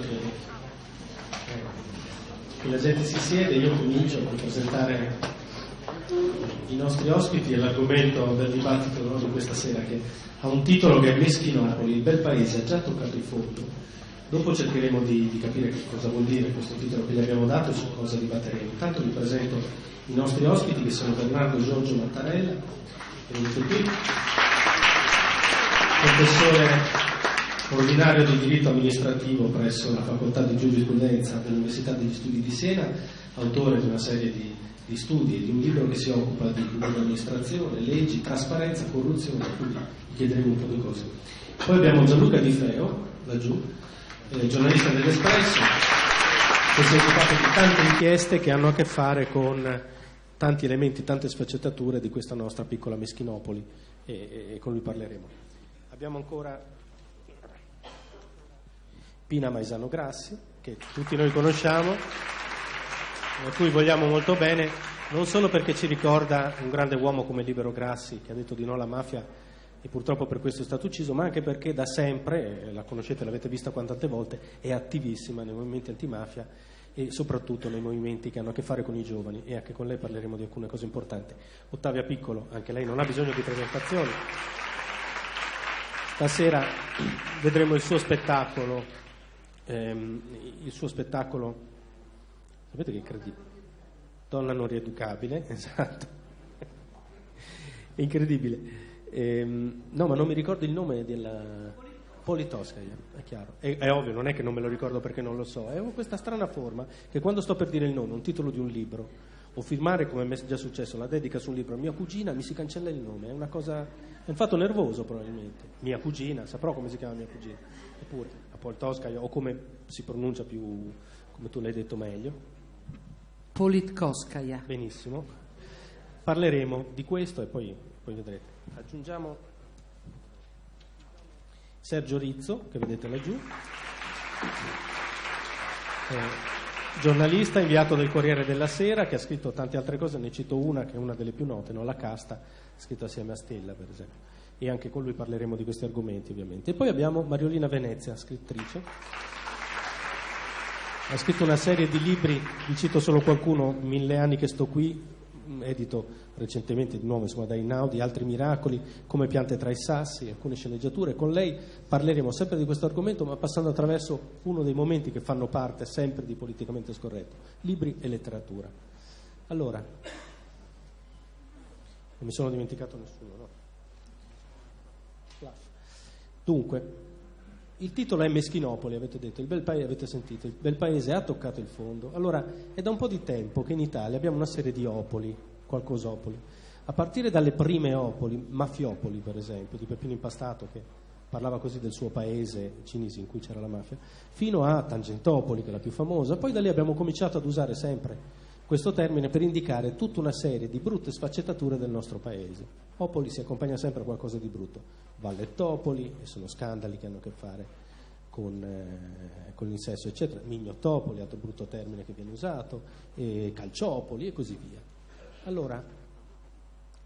che, la gente si siede, io comincio a presentare i nostri ospiti e l'argomento del dibattito no, di questa sera che ha un titolo che è Meschinopoli, il bel paese ha già toccato il fondo. Dopo cercheremo di, di capire cosa vuol dire questo titolo che gli abbiamo dato e su cosa dibatteremo. Intanto vi presento i nostri ospiti che sono Bernardo Giorgio Mattarella, venuto qui, professore ordinario di diritto amministrativo presso la facoltà di giurisprudenza dell'Università degli Studi di Siena, autore di una serie di, di studi e di un libro che si occupa di pubblica amministrazione, leggi, trasparenza, corruzione, quindi chiederemo un po' di cose. Poi abbiamo Gianluca Di Feo, laggiù, eh, giornalista dell'Espresso, che si è occupato di tante inchieste che hanno a che fare con tanti elementi, tante sfaccettature di questa nostra piccola Meschinopoli e, e, e con lui parleremo. Abbiamo ancora Pina Maisano Grassi, che tutti noi conosciamo, a cui vogliamo molto bene, non solo perché ci ricorda un grande uomo come Libero Grassi, che ha detto di no alla mafia e purtroppo per questo è stato ucciso, ma anche perché da sempre, la conoscete, l'avete vista quante volte, è attivissima nei movimenti antimafia e soprattutto nei movimenti che hanno a che fare con i giovani e anche con lei parleremo di alcune cose importanti. Ottavia Piccolo, anche lei non ha bisogno di presentazioni. Stasera vedremo il suo spettacolo ehm, il suo spettacolo, sapete che è incredibile? Donna non rieducabile, esatto, incredibile. Ehm, no, ma non mi ricordo il nome della... Politoscaia, è chiaro. È, è, ovvio, non è che non me lo ricordo perché non lo so. È questa strana forma che quando sto per dire il nome, un titolo di un libro, o firmare, come mi è già successo, la dedica su un libro a mia cugina, mi si cancella il nome. È una cosa... è un fatto nervoso probabilmente. Mia cugina, saprò come si chiama mia cugina. Eppure, Poltoskaya o come si pronuncia più, come tu l'hai detto meglio? Politkovskaya. Benissimo. Parleremo di questo e poi, poi vedrete. Aggiungiamo Sergio Rizzo, che vedete laggiù, eh, giornalista inviato del Corriere della Sera, che ha scritto tante altre cose, ne cito una che è una delle più note, no? La Casta, scritto assieme a Stella, per esempio e anche con lui parleremo di questi argomenti ovviamente. E poi abbiamo Mariolina Venezia, scrittrice. Ha scritto una serie di libri, vi cito solo qualcuno, Mille anni che sto qui, edito recentemente di nuovo insomma, da Inaudi, Altri miracoli, Come piante tra i sassi, alcune sceneggiature. Con lei parleremo sempre di questo argomento, ma passando attraverso uno dei momenti che fanno parte sempre di politicamente scorretto, libri e letteratura. Allora, non mi sono dimenticato nessuno, no? Dunque, il titolo è Meschinopoli, avete detto, il bel paese, avete sentito, il bel paese ha toccato il fondo. Allora, è da un po' di tempo che in Italia abbiamo una serie di opoli, qualcosopoli, a partire dalle prime opoli, Mafiopoli per esempio, di Peppino Impastato che parlava così del suo paese, Cinisi, in cui c'era la mafia, fino a Tangentopoli, che è la più famosa. Poi da lì abbiamo cominciato ad usare sempre questo termine per indicare tutta una serie di brutte sfaccettature del nostro paese. Opoli si accompagna sempre a qualcosa di brutto. Vallettopoli, e sono scandali che hanno a che fare con, eh, con l'insesso, eccetera. Mignotopoli, altro brutto termine che viene usato, e Calciopoli e così via. Allora,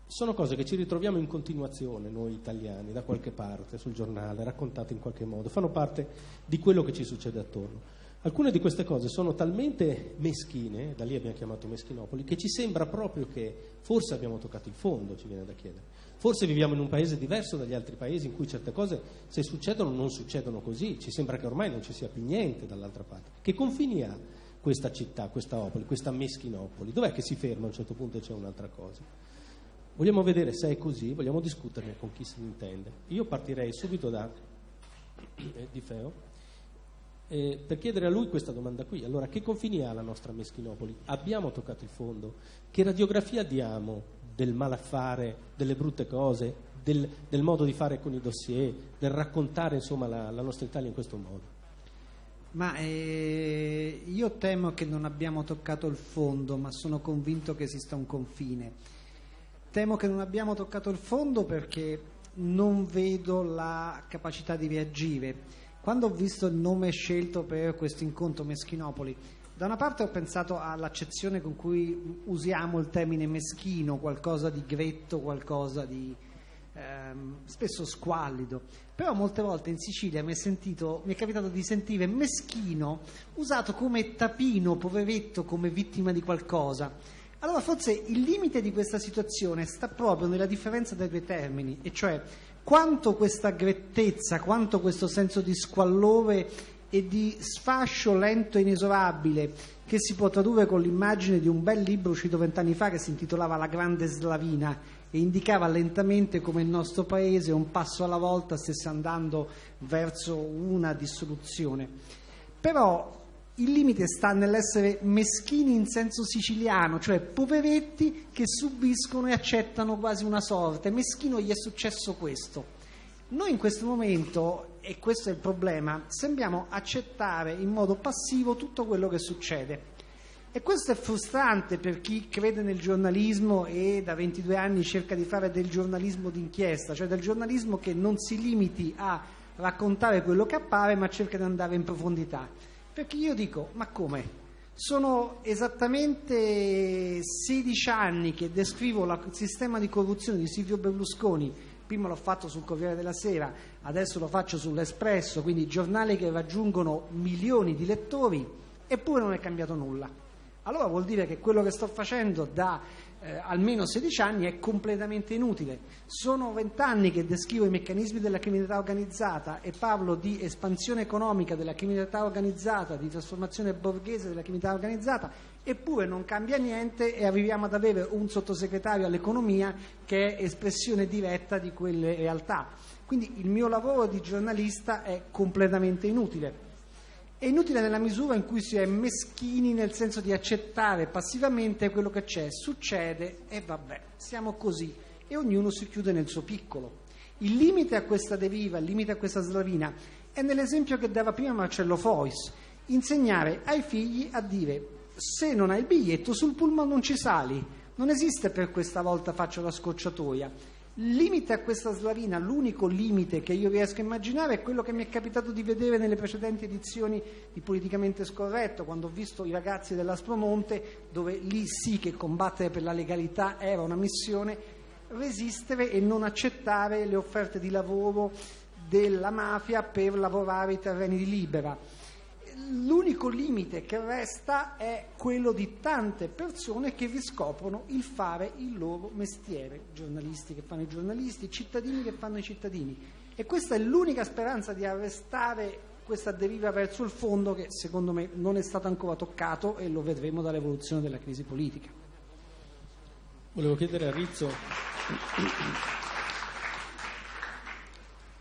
sono cose che ci ritroviamo in continuazione noi italiani, da qualche parte, sul giornale, raccontate in qualche modo, fanno parte di quello che ci succede attorno. Alcune di queste cose sono talmente meschine, da lì abbiamo chiamato Meschinopoli, che ci sembra proprio che forse abbiamo toccato il fondo, ci viene da chiedere. Forse viviamo in un paese diverso dagli altri paesi in cui certe cose, se succedono, non succedono così. Ci sembra che ormai non ci sia più niente dall'altra parte. Che confini ha questa città, questa Opoli, questa Meschinopoli? Dov'è che si ferma a un certo punto e c'è un'altra cosa? Vogliamo vedere se è così, vogliamo discuterne con chi se ne intende. Io partirei subito da eh, Di Feo eh, per chiedere a lui questa domanda qui. Allora, che confini ha la nostra Meschinopoli? Abbiamo toccato il fondo? Che radiografia diamo del malaffare, delle brutte cose, del, del modo di fare con i dossier, del raccontare insomma, la, la nostra Italia in questo modo? Ma eh, io temo che non abbiamo toccato il fondo, ma sono convinto che esista un confine. Temo che non abbiamo toccato il fondo perché non vedo la capacità di reagire quando ho visto il nome scelto per questo incontro Meschinopoli, da una parte ho pensato all'accezione con cui usiamo il termine meschino, qualcosa di gretto, qualcosa di, ehm, spesso squallido, però molte volte in Sicilia mi è, sentito, mi è capitato di sentire meschino usato come tapino, poveretto, come vittima di qualcosa. Allora forse il limite di questa situazione sta proprio nella differenza dei due termini, e cioè quanto questa grettezza, quanto questo senso di squallore e di sfascio lento e inesorabile che si può tradurre con l'immagine di un bel libro uscito vent'anni fa che si intitolava La grande slavina e indicava lentamente come il nostro paese un passo alla volta stesse andando verso una dissoluzione. Però il limite sta nell'essere meschini in senso siciliano, cioè poveretti che subiscono e accettano quasi una sorte. Meschino gli è successo questo. Noi in questo momento, e questo è il problema, sembriamo accettare in modo passivo tutto quello che succede. E questo è frustrante per chi crede nel giornalismo e da 22 anni cerca di fare del giornalismo d'inchiesta, cioè del giornalismo che non si limiti a raccontare quello che appare ma cerca di andare in profondità. Perché io dico, ma come? Sono esattamente 16 anni che descrivo il sistema di corruzione di Silvio Berlusconi, prima l'ho fatto sul Corriere della Sera, adesso lo faccio sull'Espresso, quindi giornali che raggiungono milioni di lettori, eppure non è cambiato nulla. Allora vuol dire che quello che sto facendo da eh, almeno 16 anni è completamente inutile. Sono 20 anni che descrivo i meccanismi della criminalità organizzata e parlo di espansione economica della criminalità organizzata, di trasformazione borghese della criminalità organizzata, eppure non cambia niente e arriviamo ad avere un sottosegretario all'economia che è espressione diretta di quelle realtà. Quindi il mio lavoro di giornalista è completamente inutile. È inutile nella misura in cui si è meschini nel senso di accettare passivamente quello che c'è, succede e vabbè, siamo così. E ognuno si chiude nel suo piccolo. Il limite a questa deriva, il limite a questa slavina è nell'esempio che dava prima Marcello Fois, insegnare ai figli a dire se non hai il biglietto sul pullman non ci sali, non esiste per questa volta faccio la scocciatoia limite a questa slavina, l'unico limite che io riesco a immaginare è quello che mi è capitato di vedere nelle precedenti edizioni di Politicamente Scorretto, quando ho visto i ragazzi dell'Aspromonte, dove lì sì che combattere per la legalità era una missione, resistere e non accettare le offerte di lavoro della mafia per lavorare i terreni di libera l'unico limite che resta è quello di tante persone che riscoprono il fare il loro mestiere, giornalisti che fanno i giornalisti, cittadini che fanno i cittadini. E questa è l'unica speranza di arrestare questa deriva verso il fondo che secondo me non è stato ancora toccato e lo vedremo dall'evoluzione della crisi politica. Volevo chiedere a Rizzo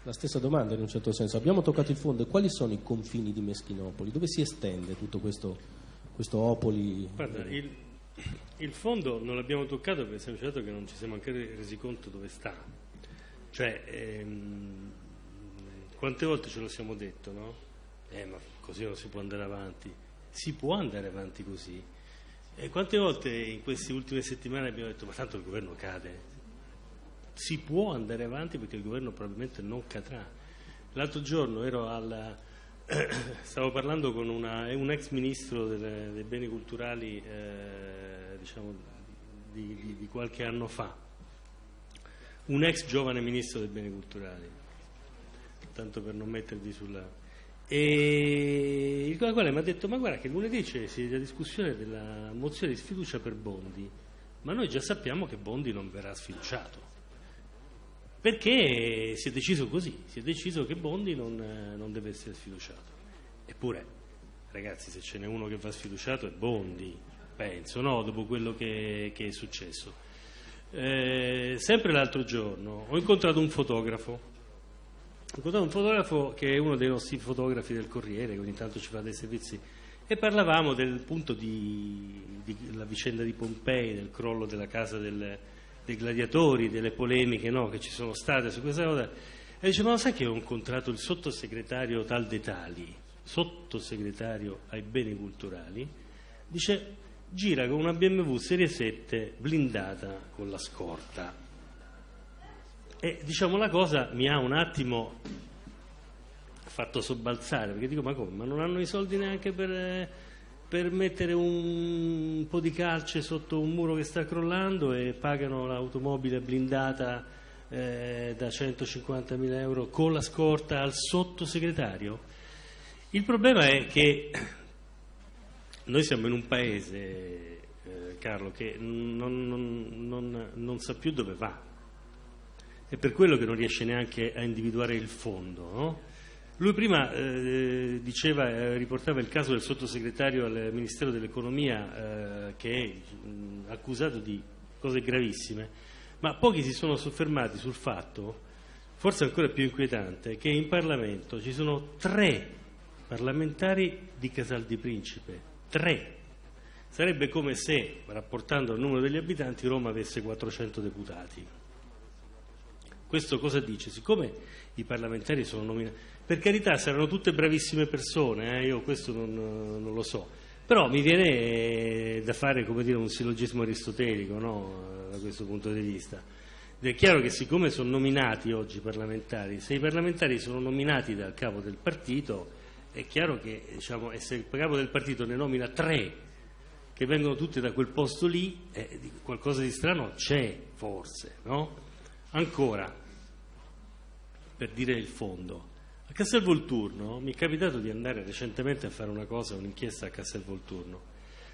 la stessa domanda in un certo senso. Abbiamo toccato il fondo quali sono i confini di Meschinopoli? Dove si estende tutto questo, questo Opoli? Guarda, il, il, fondo non l'abbiamo toccato per il semplice fatto che non ci siamo ancora resi conto dove sta. Cioè, ehm, quante volte ce lo siamo detto, no? Eh, ma così non si può andare avanti. Si può andare avanti così. E quante volte in queste ultime settimane abbiamo detto, ma tanto il governo cade, si può andare avanti perché il governo probabilmente non cadrà. L'altro giorno alla, stavo parlando con una, un ex ministro delle, dei beni culturali eh, diciamo, di, di, di, qualche anno fa, un ex giovane ministro dei beni culturali, tanto per non mettervi sulla... E il quale mi ha detto, ma guarda che lunedì c'è la discussione della mozione di sfiducia per Bondi, ma noi già sappiamo che Bondi non verrà sfiduciato perché si è deciso così, si è deciso che Bondi non, non deve essere sfiduciato. Eppure, ragazzi, se ce n'è uno che va sfiduciato è Bondi, penso, no? dopo quello che, che è successo. Eh, sempre l'altro giorno ho incontrato un fotografo, ho incontrato un fotografo che è uno dei nostri fotografi del Corriere, che ogni tanto ci fa dei servizi, e parlavamo del punto della vicenda di Pompei, del crollo della casa del, dei gladiatori, delle polemiche no, che ci sono state su questa cosa, e dice, ma sai che ho incontrato il sottosegretario tal de tali, sottosegretario ai beni culturali, dice, gira con una BMW Serie 7 blindata con la scorta. E diciamo la cosa mi ha un attimo fatto sobbalzare, perché dico, ma come, ma non hanno i soldi neanche per per mettere un po' di calce sotto un muro che sta crollando e pagano l'automobile blindata eh, da 150.000 euro con la scorta al sottosegretario? Il problema è che noi siamo in un paese, eh, Carlo, che non, non, non, non, sa più dove va. È per quello che non riesce neanche a individuare il fondo. No? Lui prima eh, diceva, eh, riportava il caso del sottosegretario al Ministero dell'Economia eh, che è mh, accusato di cose gravissime, ma pochi si sono soffermati sul fatto, forse ancora più inquietante, che in Parlamento ci sono tre parlamentari di Casal di Principe, tre. Sarebbe come se, rapportando al numero degli abitanti, Roma avesse 400 deputati. Questo cosa dice? Siccome i parlamentari sono nominati per carità, saranno tutte bravissime persone, eh? io questo non, non, lo so. Però mi viene da fare dire, un sillogismo aristotelico no? da questo punto di vista. Ed è chiaro che siccome sono nominati oggi i parlamentari, se i parlamentari sono nominati dal capo del partito, è chiaro che diciamo, se il capo del partito ne nomina tre che vengono tutte da quel posto lì, eh, qualcosa di strano c'è forse. No? Ancora, per dire il fondo, a Castel Volturno mi è capitato di andare recentemente a fare una cosa, un'inchiesta a Castel Volturno.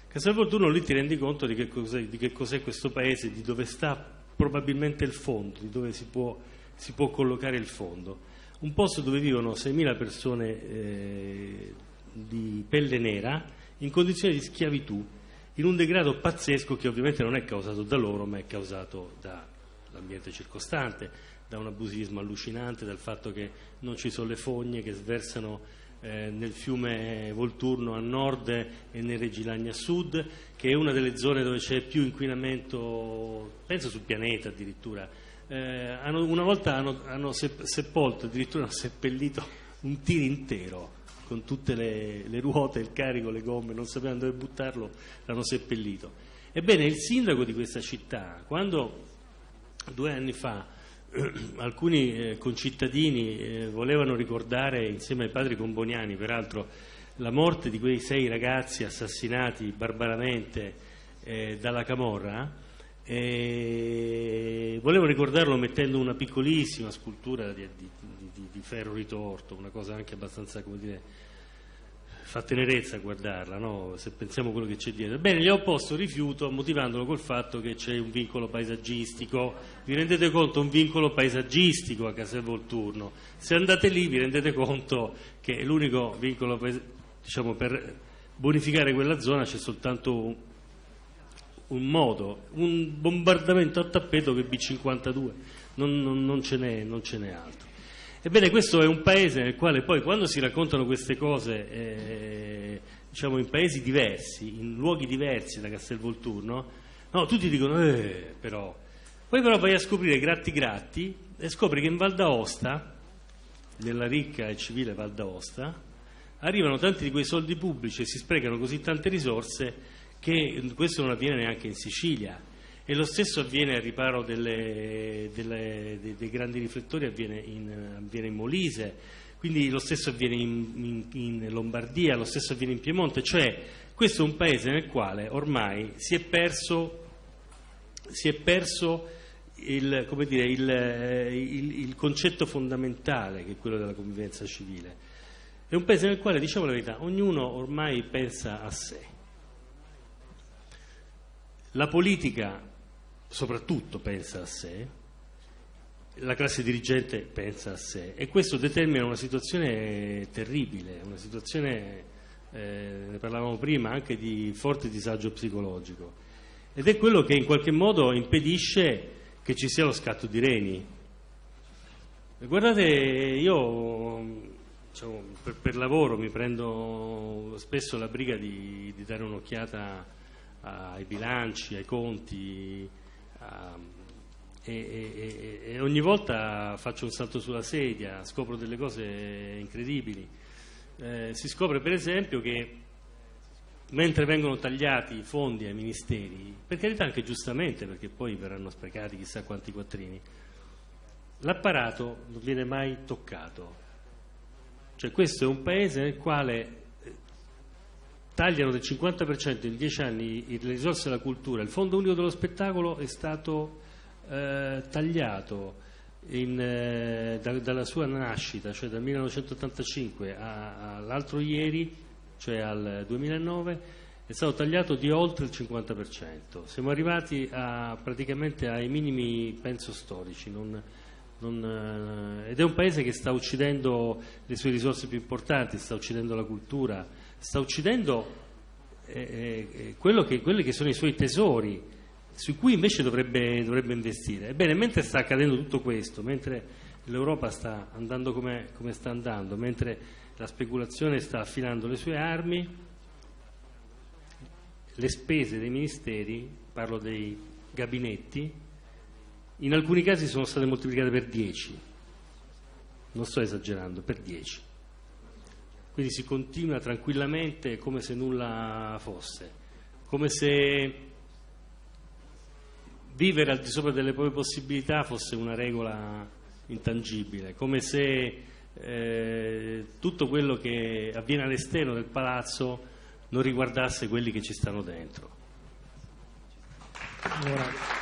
Castel Volturno lì ti rendi conto di che, cos'è, di che cos'è questo paese, di dove sta probabilmente il fondo, di dove si può, si può collocare il fondo. Un posto dove vivono 6.000 persone eh, di pelle nera in condizioni di schiavitù, in un degrado pazzesco che ovviamente non è causato da loro, ma è causato dall'ambiente circostante da un abusismo allucinante, dal fatto che non ci sono le fogne che sversano eh, nel fiume Volturno a nord e nel Regilagna a sud, che è una delle zone dove c'è più inquinamento, penso sul pianeta addirittura. Eh, hanno, una volta hanno, hanno sepolto, addirittura hanno seppellito un tir intero con tutte le, le, ruote, il carico, le gomme, non sapevano dove buttarlo, l'hanno seppellito. Ebbene, il sindaco di questa città, quando due anni fa alcuni eh, concittadini eh, volevano ricordare insieme ai padri comboniani, peraltro, la morte di quei sei ragazzi assassinati barbaramente eh, dalla Camorra, volevano ricordarlo mettendo una piccolissima scultura di, di, di, di ferro ritorto, una cosa anche abbastanza, come dire, fa tenerezza guardarla, no? se pensiamo a quello che c'è dietro. Bene, gli ho opposto rifiuto motivandolo col fatto che c'è un vincolo paesaggistico. Vi rendete conto? Un vincolo paesaggistico a Castel Volturno. Se andate lì vi rendete conto che l'unico vincolo diciamo, per bonificare quella zona c'è soltanto un, un, modo, un bombardamento a tappeto che è B52, non, non, non ce n'è altro. Ebbene, questo è un paese nel quale poi quando si raccontano queste cose, eh, diciamo in paesi diversi, in luoghi diversi da Castelvolturno, no, tutti dicono, eh, però. Poi però vai a scoprire gratti gratti e scopri che in Val d'Aosta, nella ricca e civile Val d'Aosta, arrivano tanti di quei soldi pubblici e si sprecano così tante risorse che questo non avviene neanche in Sicilia e lo stesso avviene al riparo delle, delle, dei, dei, grandi riflettori, avviene in, avviene in, Molise, quindi lo stesso avviene in, in, in, Lombardia, lo stesso avviene in Piemonte, cioè questo è un paese nel quale ormai si è perso, si è perso il, dire, il, il concetto fondamentale che è quello della convivenza civile. È un paese nel quale, diciamo la verità, ognuno ormai pensa a sé. La politica soprattutto pensa a sé, la classe dirigente pensa a sé e questo determina una situazione terribile, una situazione, eh, ne parlavamo prima, anche di forte disagio psicologico ed è quello che in qualche modo impedisce che ci sia lo scatto di reni. Guardate, io diciamo, per, per, lavoro mi prendo spesso la briga di, di dare un'occhiata ai bilanci, ai conti, e, e, e, ogni volta faccio un salto sulla sedia, scopro delle cose incredibili. Eh, si scopre per esempio che mentre vengono tagliati i fondi ai ministeri, per carità anche giustamente perché poi verranno sprecati chissà quanti quattrini, l'apparato non viene mai toccato. Cioè questo è un paese nel quale tagliano del 50% in dieci anni le risorse della cultura, il Fondo Unico dello Spettacolo è stato eh, tagliato, in, eh, da, dalla sua nascita, cioè dal 1985 all'altro ieri, cioè al 2009, è stato tagliato di oltre il 50%. Siamo arrivati a, praticamente ai minimi, penso, storici. Non, non, eh, ed è un paese che sta uccidendo le sue risorse più importanti, sta uccidendo la cultura, sta uccidendo eh, eh, che, quelli che sono i suoi tesori, su cui invece dovrebbe, dovrebbe, investire. Ebbene, mentre sta accadendo tutto questo, mentre l'Europa sta andando come, come sta andando, mentre la speculazione sta affilando le sue armi, le spese dei ministeri, parlo dei gabinetti, in alcuni casi sono state moltiplicate per 10, non sto esagerando, per 10. Quindi si continua tranquillamente come se nulla fosse, come se vivere al di sopra delle proprie possibilità fosse una regola intangibile, come se eh, tutto quello che avviene all'esterno del palazzo non riguardasse quelli che ci stanno dentro. Ora.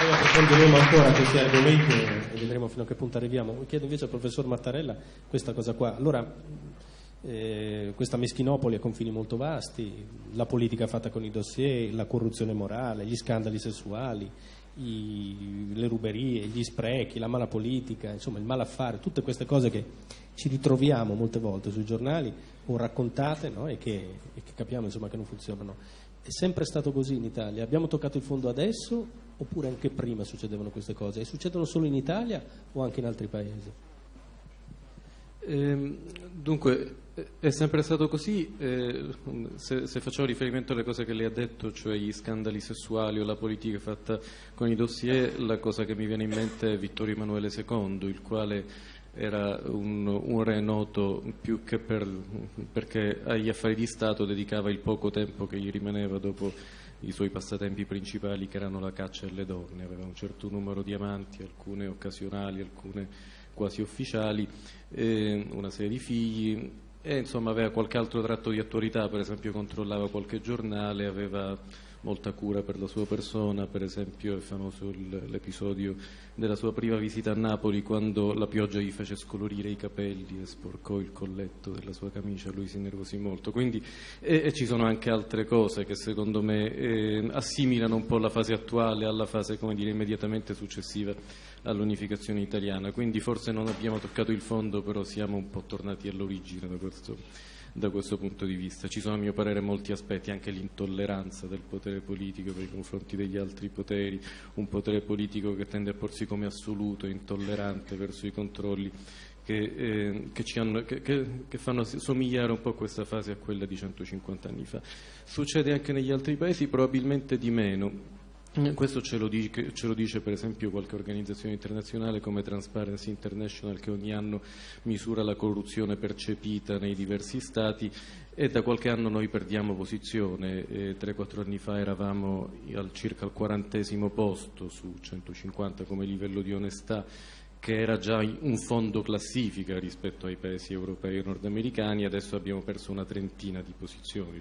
Poi approfondiremo ancora questi argomenti e vedremo fino a che punto arriviamo. Chiedo invece al professor Mattarella questa cosa qua. Allora, eh, questa meschinopoli ha confini molto vasti, la politica fatta con i dossier, la corruzione morale, gli scandali sessuali, i, le ruberie, gli sprechi, la mala politica, insomma il malaffare, tutte queste cose che ci ritroviamo molte volte sui giornali o raccontate no? e, che, e, che, capiamo insomma, che non funzionano. È sempre stato così in Italia. Abbiamo toccato il fondo adesso oppure anche prima succedevano queste cose? E succedono solo in Italia o anche in altri paesi? Eh, dunque, è sempre stato così, eh, se, se, riferimento alle cose che lei ha detto, cioè gli scandali sessuali o la politica fatta con i dossier, la cosa che mi viene in mente è Vittorio Emanuele II, il quale era un, un re noto più che per, perché agli affari di Stato dedicava il poco tempo che gli rimaneva dopo i suoi passatempi principali che erano la caccia e le donne, aveva un certo numero di amanti, alcune occasionali, alcune quasi ufficiali, una serie di figli e insomma aveva qualche altro tratto di attualità, per esempio controllava qualche giornale, aveva molta cura per la sua persona, per esempio è famoso l'episodio della sua prima visita a Napoli quando la pioggia gli fece scolorire i capelli e sporcò il colletto della sua camicia, lui si nervosì molto. Quindi, e, e ci sono anche altre cose che secondo me eh, assimilano un po' la fase attuale alla fase dire, immediatamente successiva all'unificazione italiana. Quindi forse non abbiamo toccato il fondo, però siamo un po' tornati all'origine da questo da questo punto di vista. Ci sono a mio parere molti aspetti, anche l'intolleranza del potere politico nei confronti degli altri poteri, un potere politico che tende a porsi come assoluto, intollerante verso i controlli che, eh, che, hanno, che, che, fanno somigliare un po' questa fase a quella di 150 anni fa. Succede anche negli altri paesi, probabilmente di meno. Eh, questo ce lo, dice, ce lo, dice, per esempio qualche organizzazione internazionale come Transparency International che ogni anno misura la corruzione percepita nei diversi stati e da qualche anno noi perdiamo posizione. 3-4 anni fa eravamo al circa al quarantesimo posto su 150 come livello di onestà che era già un fondo classifica rispetto ai paesi europei e nordamericani, adesso abbiamo perso una trentina di posizioni,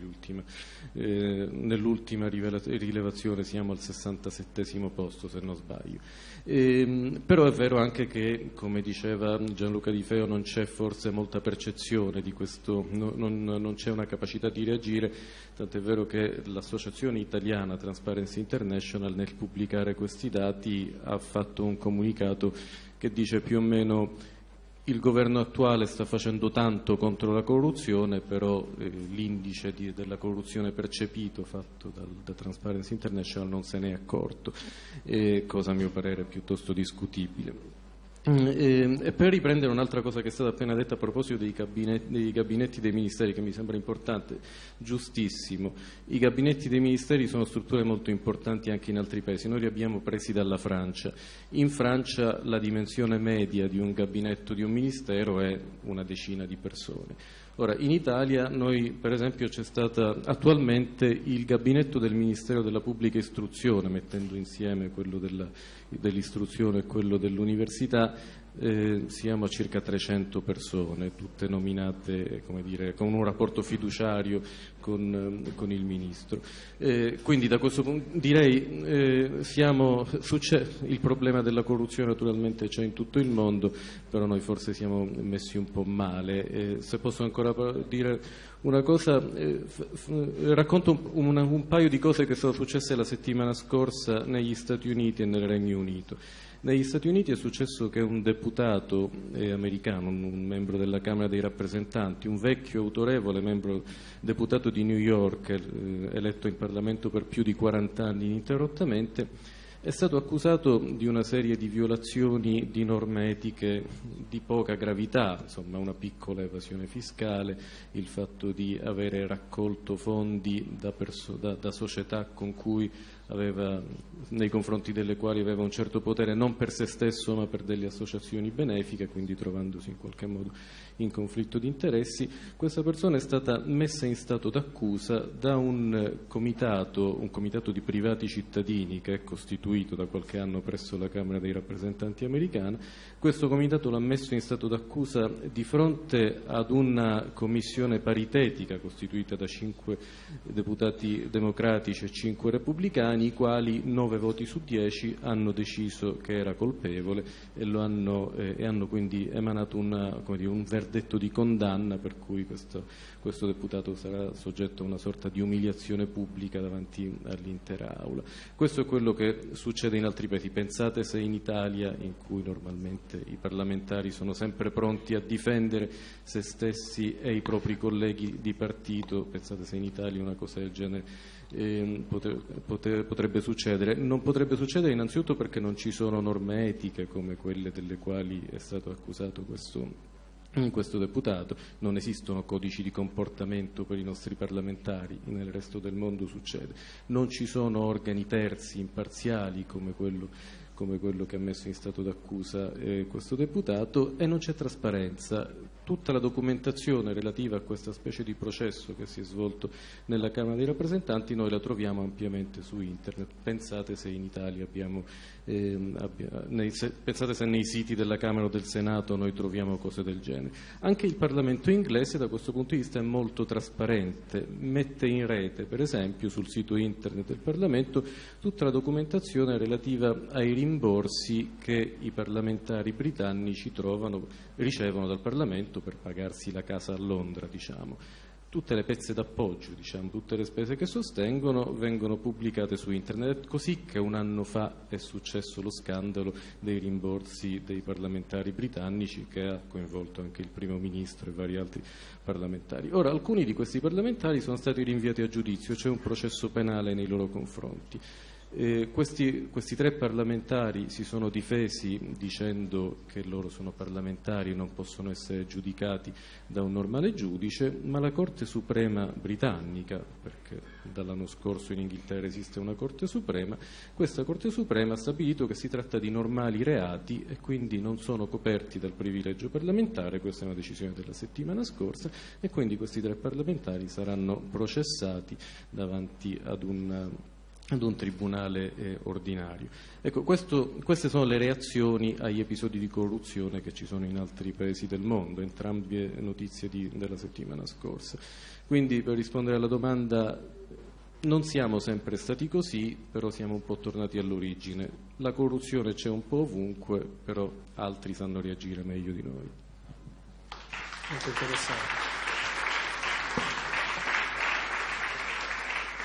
eh, nell'ultima rilevazione siamo al 67 posto se non sbaglio. Eh, però è vero anche che, come diceva Gianluca Di Feo, non c'è forse molta percezione di questo, no, non, non c'è una capacità di reagire, tant'è vero che l'associazione italiana Transparency International nel pubblicare questi dati ha fatto un comunicato che dice più o meno il governo attuale sta facendo tanto contro la corruzione, però eh, l'indice di, della corruzione percepito fatto dal, da Transparency International non se ne è accorto, eh, cosa a mio parere piuttosto discutibile. Mm, e, e, per riprendere un'altra cosa che è stata appena detta a proposito dei gabinetti, dei gabinetti, dei ministeri, che mi sembra importante, giustissimo. I gabinetti dei ministeri sono strutture molto importanti anche in altri paesi. Noi li abbiamo presi dalla Francia. In Francia la dimensione media di un gabinetto di un ministero è una decina di persone. Ora, in Italia noi, per esempio, c'è stato attualmente il gabinetto del Ministero della Pubblica Istruzione, mettendo insieme quello dell'istruzione e quello dell'università, eh, siamo a circa 300 persone, tutte nominate dire, con un rapporto fiduciario con, eh, con il Ministro. Eh, quindi da questo punto direi eh, siamo, il problema della corruzione naturalmente c'è in tutto il mondo, però noi forse siamo messi un po' male. Eh, se posso ancora dire una cosa, eh, racconto un, un paio di cose che sono successe la settimana scorsa negli Stati Uniti e nel Regno Unito. Negli Stati Uniti è successo che un deputato eh, americano, un membro della Camera dei rappresentanti, un vecchio autorevole membro deputato di New York, eh, eletto in Parlamento per più di 40 anni ininterrottamente, è stato accusato di una serie di violazioni di norme etiche di poca gravità, insomma una piccola evasione fiscale, il fatto di avere raccolto fondi da, da, da società con cui aveva, nei confronti delle quali aveva un certo potere non per se stesso ma per delle associazioni benefiche, quindi trovandosi in qualche modo in conflitto di interessi, questa persona è stata messa in stato d'accusa da un comitato, un comitato di privati cittadini che è costituito da qualche anno presso la Camera dei rappresentanti americana. Questo comitato l'ha messo in stato d'accusa di fronte ad una commissione paritetica costituita da cinque deputati democratici e cinque repubblicani, i quali nove voti su dieci hanno deciso che era colpevole e, hanno, eh, e hanno quindi emanato una, dire, un verdetto verdetto di condanna per cui questo, questo, deputato sarà soggetto a una sorta di umiliazione pubblica davanti all'intera Aula. Questo è quello che succede in altri paesi. Pensate se in Italia, in cui normalmente i parlamentari sono sempre pronti a difendere se stessi e i propri colleghi di partito, pensate se in Italia una cosa del genere eh, potrebbe succedere. Non potrebbe succedere innanzitutto perché non ci sono norme etiche come quelle delle quali è stato accusato questo in questo deputato, non esistono codici di comportamento per i nostri parlamentari, nel resto del mondo succede, non ci sono organi terzi imparziali come quello come quello che ha messo in stato d'accusa eh, questo deputato e non c'è trasparenza. Tutta la documentazione relativa a questa specie di processo che si è svolto nella Camera dei rappresentanti noi la troviamo ampiamente su internet. Pensate se in Italia abbiamo, eh, nei, se, pensate se nei siti della Camera o del Senato noi troviamo cose del genere. Anche il Parlamento inglese da questo punto di vista è molto trasparente, mette in rete per esempio sul sito internet del Parlamento tutta la documentazione relativa ai rimborsi che i parlamentari britannici trovano, ricevono dal Parlamento per pagarsi la casa a Londra, diciamo. Tutte le pezze d'appoggio, diciamo, tutte le spese che sostengono vengono pubblicate su internet. Così che un anno fa è successo lo scandalo dei rimborsi dei parlamentari britannici che ha coinvolto anche il primo ministro e vari altri parlamentari. Ora, alcuni di questi parlamentari sono stati rinviati a giudizio, c'è un processo penale nei loro confronti. Eh, questi, questi, tre parlamentari si sono difesi dicendo che loro sono parlamentari e non possono essere giudicati da un normale giudice, ma la Corte Suprema britannica, perché dall'anno scorso in Inghilterra esiste una Corte Suprema, questa Corte Suprema ha stabilito che si tratta di normali reati e quindi non sono coperti dal privilegio parlamentare, questa è una decisione della settimana scorsa, e quindi questi tre parlamentari saranno processati davanti ad un ad un tribunale eh, ordinario. Ecco, questo, queste sono le reazioni agli episodi di corruzione che ci sono in altri paesi del mondo, entrambe notizie di, della settimana scorsa. Quindi per rispondere alla domanda non siamo sempre stati così, però siamo un po' tornati all'origine. La corruzione c'è un po' ovunque, però altri sanno reagire meglio di noi. Molto interessante.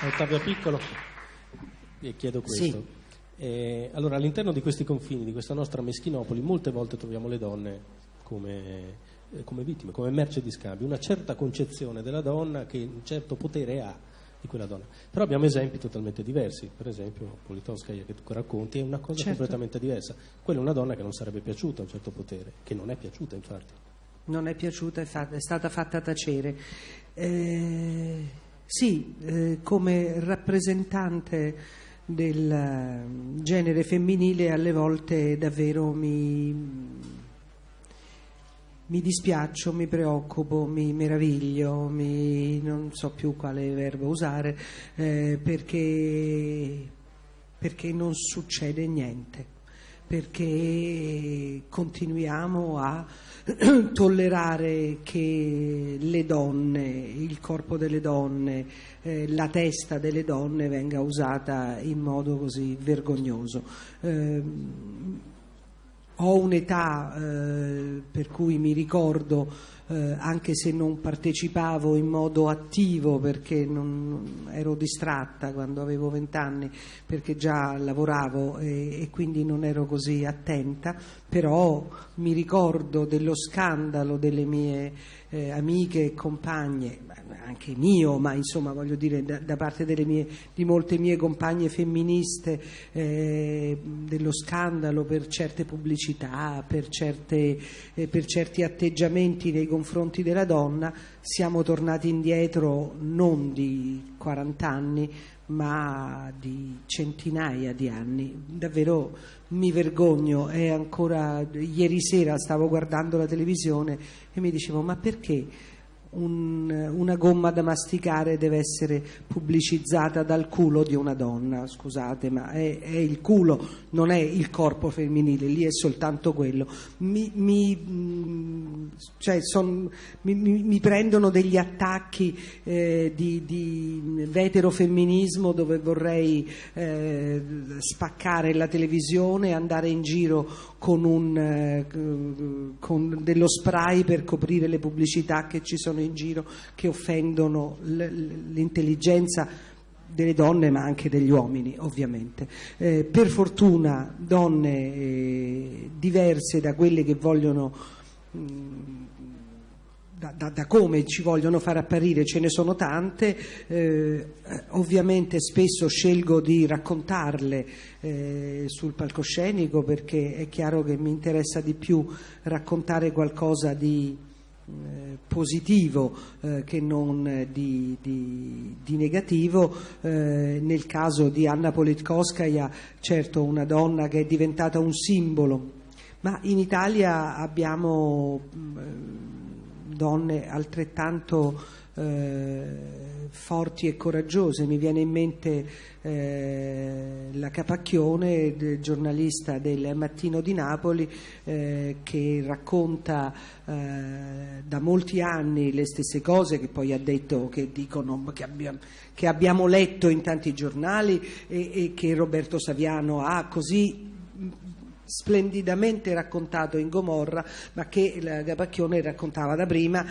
Ottavio Piccolo e chiedo questo. Sì. Eh, allora, all'interno di questi confini, di questa nostra meschinopoli, molte volte troviamo le donne come, eh, come vittime, come merce di scambio, una certa concezione della donna che un certo potere ha di quella donna. Però abbiamo esempi totalmente diversi, per esempio Politowskaya che tu racconti è una cosa certo. completamente diversa. Quella è una donna che non sarebbe piaciuta a un certo potere, che non è piaciuta infatti. Non è piaciuta, è, fatta, è stata fatta tacere. Eh, sì, eh, come rappresentante del eh, genere femminile alle volte davvero mi, mi dispiaccio, mi preoccupo, mi meraviglio, mi, non so più quale verbo usare, eh, perché, perché non succede niente perché continuiamo a tollerare che le donne, il corpo delle donne, eh, la testa delle donne venga usata in modo così vergognoso. Eh, ho un'età eh, per cui mi ricordo eh, anche se non partecipavo in modo attivo perché non, ero distratta quando avevo vent'anni perché già lavoravo e, e, quindi non ero così attenta, però mi ricordo dello scandalo delle mie eh, amiche e compagne, anche mio, ma insomma voglio dire da, da parte mie, di molte mie compagne femministe, eh, dello scandalo per certe pubblicità, per, certe, eh, per certi atteggiamenti nei confronti della donna, siamo tornati indietro non di 40 anni, ma di centinaia di anni. Davvero mi vergogno, è ancora ieri sera stavo guardando la televisione e mi dicevo ma perché un, una gomma da masticare deve essere pubblicizzata dal culo di una donna, scusate, ma è, è il culo, non è il corpo femminile, lì è soltanto quello. Mi, mi, mm, cioè son, mi, mi prendono degli attacchi eh, di, di veterofemminismo dove vorrei eh, spaccare la televisione, andare in giro con, un, eh, con dello spray per coprire le pubblicità che ci sono in giro che offendono l'intelligenza delle donne ma anche degli uomini ovviamente. Eh, per fortuna donne eh, diverse da quelle che vogliono mh, da, da, da, come ci vogliono far apparire ce ne sono tante, eh, ovviamente spesso scelgo di raccontarle eh, sul palcoscenico perché è chiaro che mi interessa di più raccontare qualcosa di eh, positivo eh, che non di, di, di negativo. Eh, nel caso di Anna Politkovskaya, certo una donna che è diventata un simbolo, ma in Italia abbiamo mm, donne altrettanto eh, forti e coraggiose. Mi viene in mente eh, la Capacchione, giornalista del Mattino di Napoli, eh, che racconta eh, da molti anni le stesse cose che poi ha detto, che dicono, che abbiamo, che abbiamo letto in tanti giornali e, e che Roberto Saviano ha così splendidamente raccontato in Gomorra, ma che la Capacchione raccontava da prima.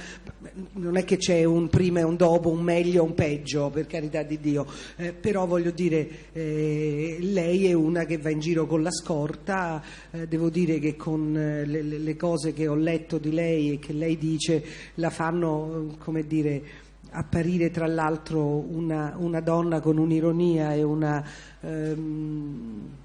Non è che c'è un prima e un dopo, un meglio e un peggio, per carità di Dio, eh, però voglio dire, eh, lei è una che va in giro con la scorta, eh, devo dire che con eh, le, le, cose che ho letto di lei e che lei dice la fanno, come dire, apparire tra l'altro una, una donna con un'ironia e una... Ehm,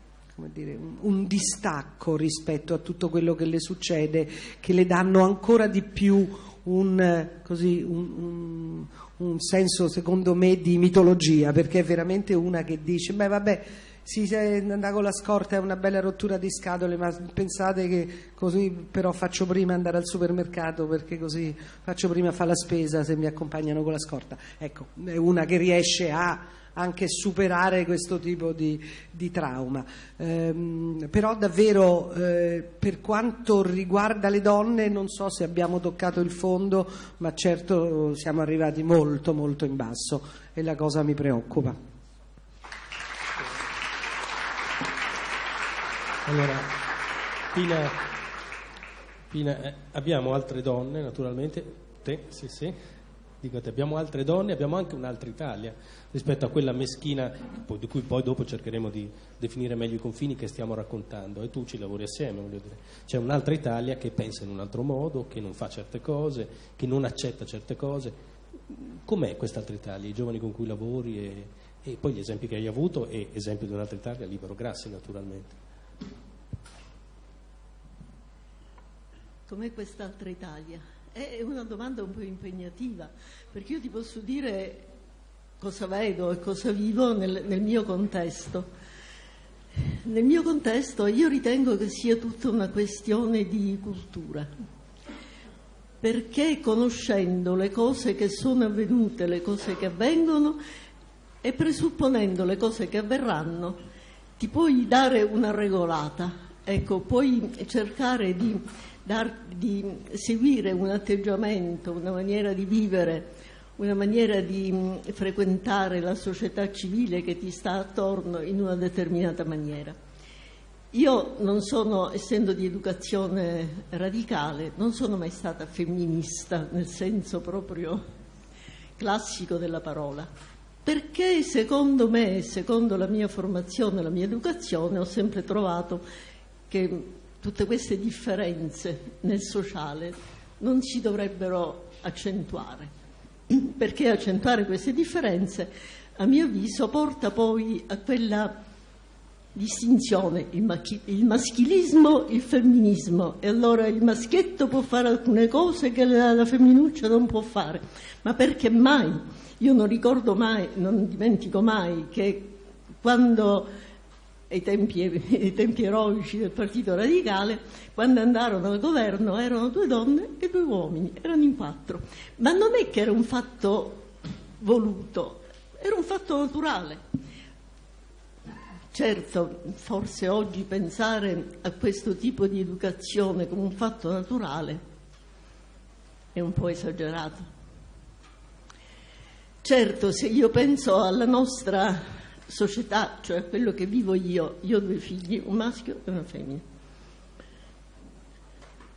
dire, un, un, distacco rispetto a tutto quello che le succede, che le danno ancora di più un, così, un, un senso, secondo me, di mitologia, perché è veramente una che dice, beh vabbè, sì, se andare con la scorta è una bella rottura di scatole, ma pensate che così però faccio prima andare al supermercato perché così faccio prima fare la spesa se mi accompagnano con la scorta. Ecco, è una che riesce a anche superare questo tipo di, di trauma. Ehm, però davvero eh, per quanto riguarda le donne non so se abbiamo toccato il fondo, ma certo siamo arrivati molto molto in basso e la cosa mi preoccupa. Allora, Pina, Pina eh, abbiamo altre donne naturalmente, te, sì sì, dico te, abbiamo altre donne, abbiamo anche un'altra Italia rispetto a quella meschina di cui poi dopo cercheremo di definire meglio i confini che stiamo raccontando e tu ci lavori assieme, voglio dire. C'è un'altra Italia che pensa in un altro modo, che non fa certe cose, che non accetta certe cose. Com'è quest'altra Italia, i giovani con cui lavori e, e poi gli esempi che hai avuto e esempio di un'altra Italia, Libero Grassi naturalmente. Com'è quest'altra Italia? È una domanda un po' impegnativa, perché io ti posso dire cosa vedo e cosa vivo nel, nel mio contesto. Nel mio contesto io ritengo che sia tutta una questione di cultura, perché conoscendo le cose che sono avvenute, le cose che avvengono e presupponendo le cose che avverranno, ti puoi dare una regolata ecco, puoi cercare di, dar, di seguire un atteggiamento, una maniera di vivere, una maniera di mh, frequentare la società civile che ti sta attorno in una determinata maniera. Io non sono, essendo di educazione radicale, non sono mai stata femminista nel senso proprio classico della parola, perché secondo me, secondo la mia formazione, la mia educazione, ho sempre trovato che tutte queste differenze nel sociale non si dovrebbero accentuare, perché accentuare queste differenze, a mio avviso, porta poi a quella distinzione, il, maschilismo, il femminismo, e allora il maschietto può fare alcune cose che la, la femminuccia non può fare, ma perché mai? Io non ricordo mai, non dimentico mai che quando ai tempi, ai tempi, eroici del Partito Radicale, quando andarono al governo erano due donne e due uomini, erano in quattro. Ma non è che era un fatto voluto, era un fatto naturale. Certo, forse oggi pensare a questo tipo di educazione come un fatto naturale è un po' esagerato. Certo, se io penso alla nostra società, cioè quello che vivo io, io ho due figli, un maschio e una femmina,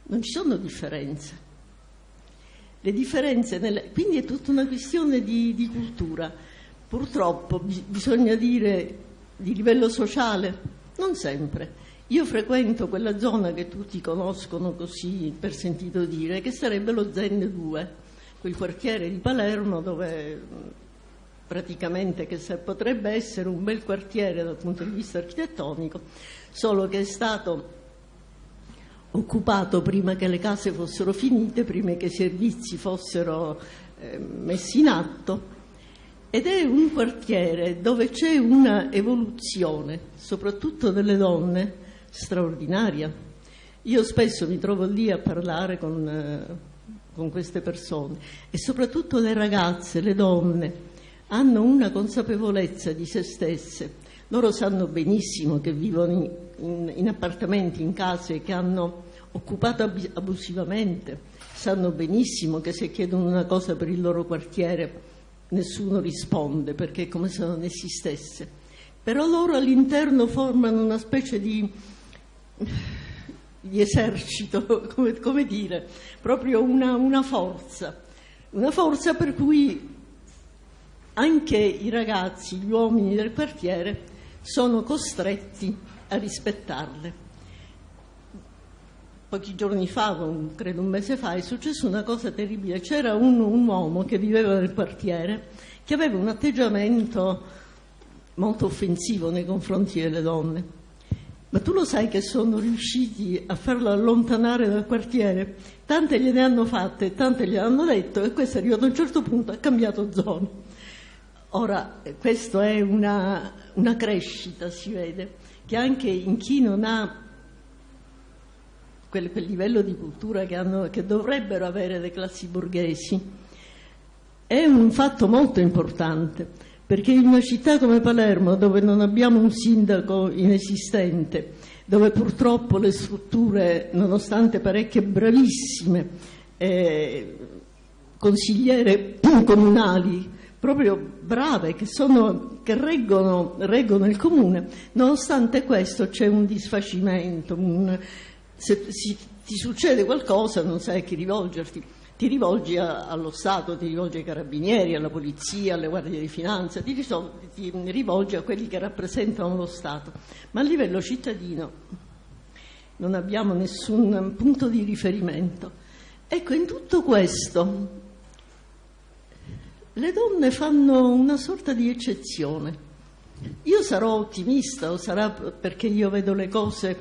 non ci sono differenze. Le differenze nelle... Quindi è tutta una questione di, di cultura. Purtroppo bi- bisogna dire di livello sociale, non sempre. Io frequento quella zona che tutti conoscono così per sentito dire, che sarebbe lo Zen 2 quel quartiere di Palermo dove praticamente che potrebbe essere un bel quartiere dal punto di vista architettonico, solo che è stato occupato prima che le case fossero finite, prima che i servizi fossero eh, messi in atto ed è un quartiere dove c'è una evoluzione, soprattutto delle donne, straordinaria. Io spesso mi trovo lì a parlare con eh, con queste persone e soprattutto le ragazze, le donne, hanno una consapevolezza di se stesse. Loro sanno benissimo che vivono in, in, appartamenti, in case che hanno occupato abusivamente, sanno benissimo che se chiedono una cosa per il loro quartiere nessuno risponde perché è come se non esistesse. Però loro all'interno formano una specie di di esercito, come, come dire, proprio una, una forza, una forza per cui anche i ragazzi, gli uomini del quartiere sono costretti a rispettarle. Pochi giorni fa, credo un mese fa, è successa una cosa terribile. C'era un, un, uomo che viveva nel quartiere che aveva un atteggiamento molto offensivo nei confronti delle donne. Ma tu lo sai che sono riusciti a farlo allontanare dal quartiere? Tante gliene hanno fatte, tante gliene hanno detto e questo è arrivato a un certo punto, ha cambiato zona. Ora, questa è una, una, crescita, si vede, che anche in chi non ha quel, quel livello di cultura che, hanno, che dovrebbero avere le classi borghesi, è un fatto molto importante perché in una città come Palermo, dove non abbiamo un sindaco inesistente, dove purtroppo le strutture, nonostante parecchie bravissime eh, consigliere comunali, proprio brave, che, sono, che reggono, reggono, il comune, nonostante questo c'è un disfacimento, un, se, se ti succede qualcosa non sai a chi rivolgerti ti rivolgi a, allo Stato, ti rivolgi ai carabinieri, alla polizia, alle guardie di finanza, ti, risolvi, ti rivolgi a quelli che rappresentano lo Stato, ma a livello cittadino non abbiamo nessun punto di riferimento. Ecco, in tutto questo le donne fanno una sorta di eccezione. Io sarò ottimista o sarà perché io vedo le cose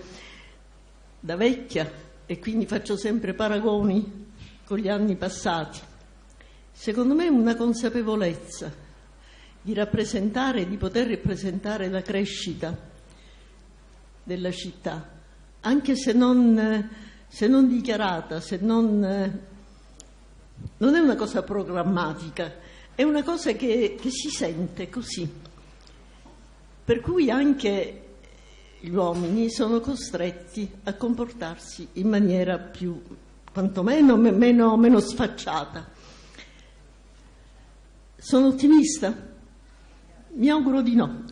da vecchia e quindi faccio sempre paragoni con gli anni passati. Secondo me una consapevolezza di rappresentare, di poter rappresentare la crescita della città, anche se non, se non dichiarata, se non, non è una cosa programmatica, è una cosa che, che si sente così. Per cui anche gli uomini sono costretti a comportarsi in maniera più, quantomeno meno, meno sfacciata. Sono ottimista? Mi auguro di no.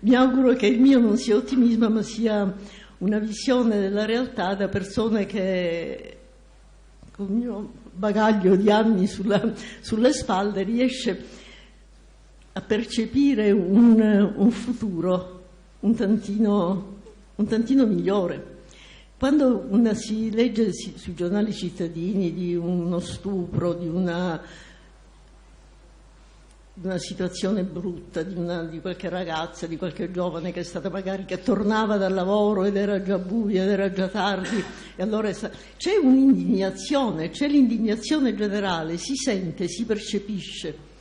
Mi auguro che il mio non sia ottimismo, ma sia una visione della realtà da persone che con il mio bagaglio di anni sulla, sulle spalle riesce a percepire un, un futuro un tantino, un tantino, migliore. Quando si legge sui giornali cittadini di uno stupro, di una, di una situazione brutta, di, una, di, qualche ragazza, di qualche giovane che è stata magari che tornava dal lavoro ed era già buio, ed era già tardi, e allora c'è un'indignazione, c'è l'indignazione generale, si sente, si percepisce.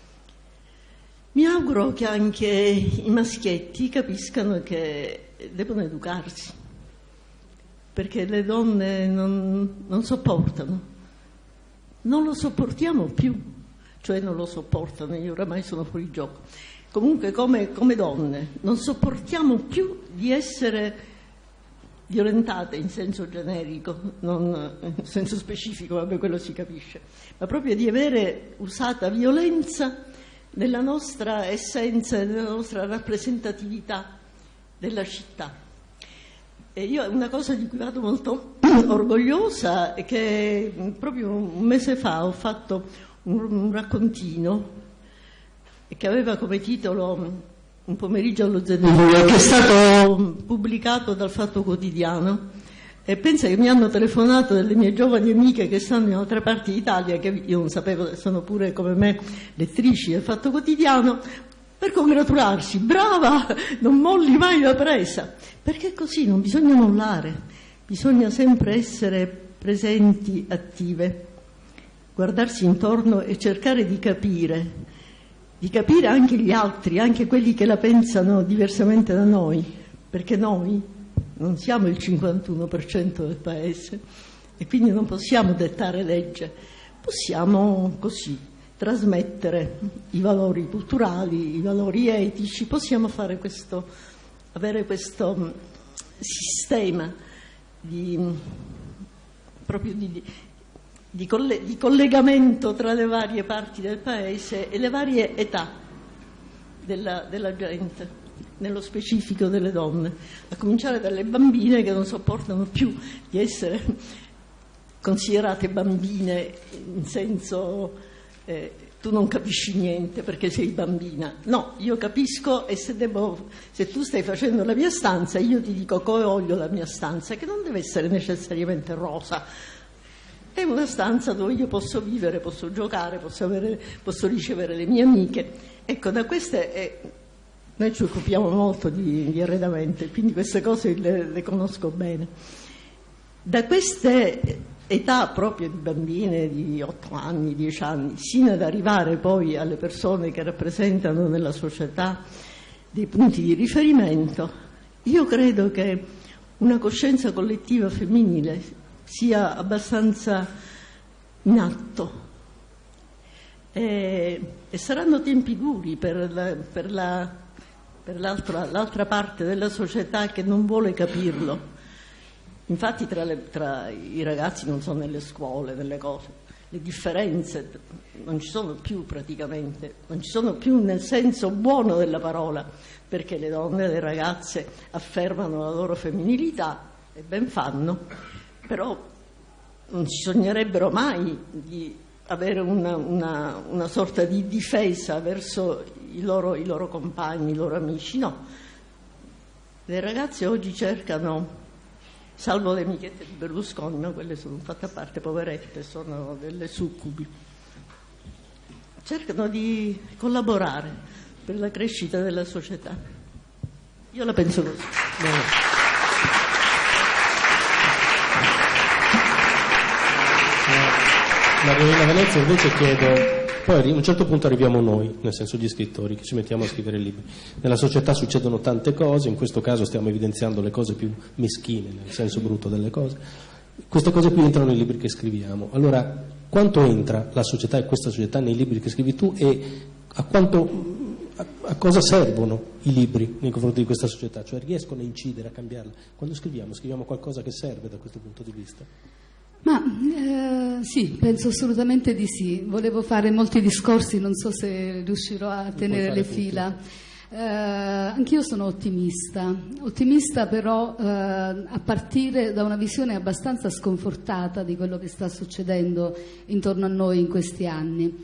Mi auguro che anche i maschietti capiscano che devono educarsi, perché le donne non, non sopportano, non lo sopportiamo più, cioè non lo sopportano, io oramai sono fuori gioco. Comunque come, come donne non sopportiamo più di essere violentate in senso generico, non in senso specifico, vabbè quello si capisce, ma proprio di avere usata violenza nella nostra essenza nella nostra rappresentatività della città. E io una cosa di cui vado molto orgogliosa è che proprio un mese fa ho fatto un, raccontino che aveva come titolo Un pomeriggio allo Zenevia, che è stato pubblicato dal Fatto Quotidiano. E pensa che mi hanno telefonato delle mie giovani amiche che stanno in altre parti d'Italia, che io non sapevo, sono pure come me lettrici del Fatto Quotidiano, per congratularsi, brava, non molli mai la presa, perché è così, non bisogna mollare, bisogna sempre essere presenti, attive, guardarsi intorno e cercare di capire, di capire anche gli altri, anche quelli che la pensano diversamente da noi, perché noi non siamo il 51% del paese e quindi non possiamo dettare legge, possiamo così trasmettere i valori culturali, i valori etici, possiamo questo, avere questo mm, sistema di, proprio di, di, coll- di collegamento tra le varie parti del paese e le varie età della, della gente nello specifico delle donne, a cominciare dalle bambine che non sopportano più di essere considerate bambine in senso eh, tu non capisci niente perché sei bambina. No, io capisco e se, devo, se, tu stai facendo la mia stanza, io ti dico come voglio la mia stanza, che non deve essere necessariamente rosa. È una stanza dove io posso vivere, posso giocare, posso, avere, posso ricevere le mie amiche. Ecco, da queste è noi ci occupiamo molto di, di arredamento, quindi queste cose le, le conosco bene. Da queste età proprio di bambine di 8 anni, 10 anni, sino ad arrivare poi alle persone che rappresentano nella società dei punti di riferimento, io credo che una coscienza collettiva femminile sia abbastanza in atto. E, e saranno tempi duri per la, per la per l'altra, l'altra parte della società che non vuole capirlo. Infatti tra, le, tra, i ragazzi non sono nelle scuole, nelle cose, le differenze non ci sono più praticamente, non ci sono più nel senso buono della parola, perché le donne e le ragazze affermano la loro femminilità e ben fanno, però non ci sognerebbero mai di avere una, una, una sorta di difesa verso i loro, i loro compagni, i loro amici, no. Le ragazze oggi cercano salvo le amichette di Berlusconi, ma quelle sono fatte a parte, poverette, sono delle succubi. Cercano di collaborare per la crescita della società. Io la penso così. Bene. Margherita Venezia invece chiedo poi a un certo punto arriviamo noi, nel senso gli scrittori, che ci mettiamo a scrivere libri. Nella società succedono tante cose, in questo caso stiamo evidenziando le cose più meschine, nel senso brutto delle cose. Queste cose qui entrano nei libri che scriviamo. Allora, quanto entra la società e questa società nei libri che scrivi tu e a quanto a, cosa servono i libri nei confronti di questa società? Cioè riescono a incidere, a cambiarla? Quando scriviamo, scriviamo qualcosa che serve da questo punto di vista? Ma eh, sì, penso assolutamente di sì. Volevo fare molti discorsi, non so se riuscirò a tenere le fila. Eh, anch'io sono ottimista, ottimista però eh, a partire da una visione abbastanza sconfortata di quello che sta succedendo intorno a noi in questi anni.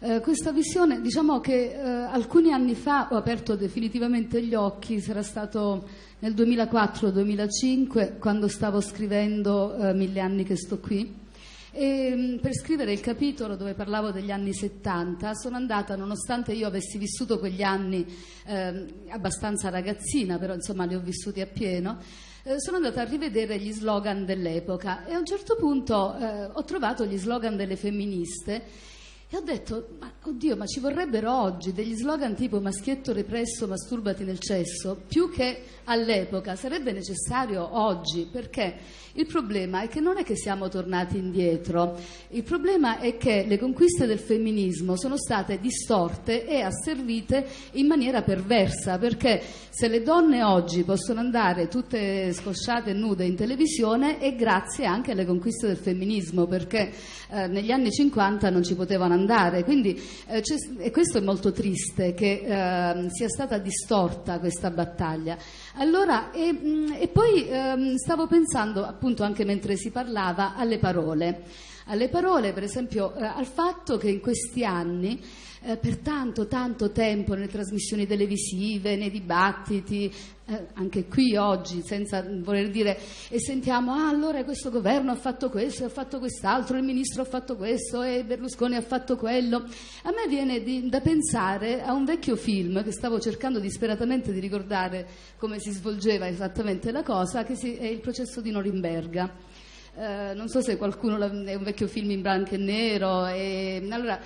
Eh, questa visione, diciamo che eh, alcuni anni fa ho aperto definitivamente gli occhi, sarà stato nel 2004-2005 quando stavo scrivendo eh, Mille anni che sto qui. E, mm, per scrivere il capitolo dove parlavo degli anni 70 sono andata, nonostante io avessi vissuto quegli anni eh, abbastanza ragazzina, però insomma li ho vissuti appieno, eh, sono andata a rivedere gli slogan dell'epoca e a un certo punto eh, ho trovato gli slogan delle femministe e ho detto, ma oddio, ma ci vorrebbero oggi degli slogan tipo maschietto represso, masturbati nel cesso, più che all'epoca, sarebbe necessario oggi, perché il problema è che non è che siamo tornati indietro, il problema è che le conquiste del femminismo sono state distorte e asservite in maniera perversa, perché se le donne oggi possono andare tutte scosciate e nude in televisione è grazie anche alle conquiste del femminismo, perché eh, negli anni 50 non ci potevano andare. Quindi, eh, e questo è molto triste che eh, sia stata distorta questa battaglia. Allora, e, mh, mm, e poi ehm, stavo pensando, appunto, anche mentre si parlava, alle parole. Alle parole, per esempio, eh, al fatto che in questi anni eh, per tanto, tanto tempo nelle trasmissioni televisive, nei dibattiti, eh, anche qui oggi, senza voler dire, e sentiamo, ah allora questo governo ha fatto questo, ha fatto quest'altro, il ministro ha fatto questo e Berlusconi ha fatto quello. A me viene di, da pensare a un vecchio film che stavo cercando disperatamente di ricordare come si svolgeva esattamente la cosa, che si, è il processo di Norimberga. Uh, non so se qualcuno è un vecchio film in bianco e nero. E, allora,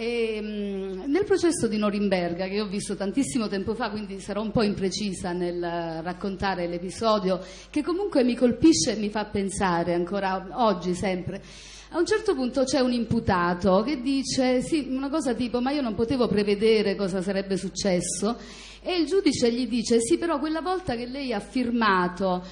e, ehm, nel processo di Norimberga, che ho visto tantissimo tempo fa, quindi sarò un po' imprecisa nel raccontare l'episodio, che comunque mi colpisce e mi fa pensare ancora oggi sempre. A un certo punto c'è un imputato che dice sì, una cosa tipo ma io non potevo prevedere cosa sarebbe successo e il giudice gli dice sì però quella volta che lei ha firmato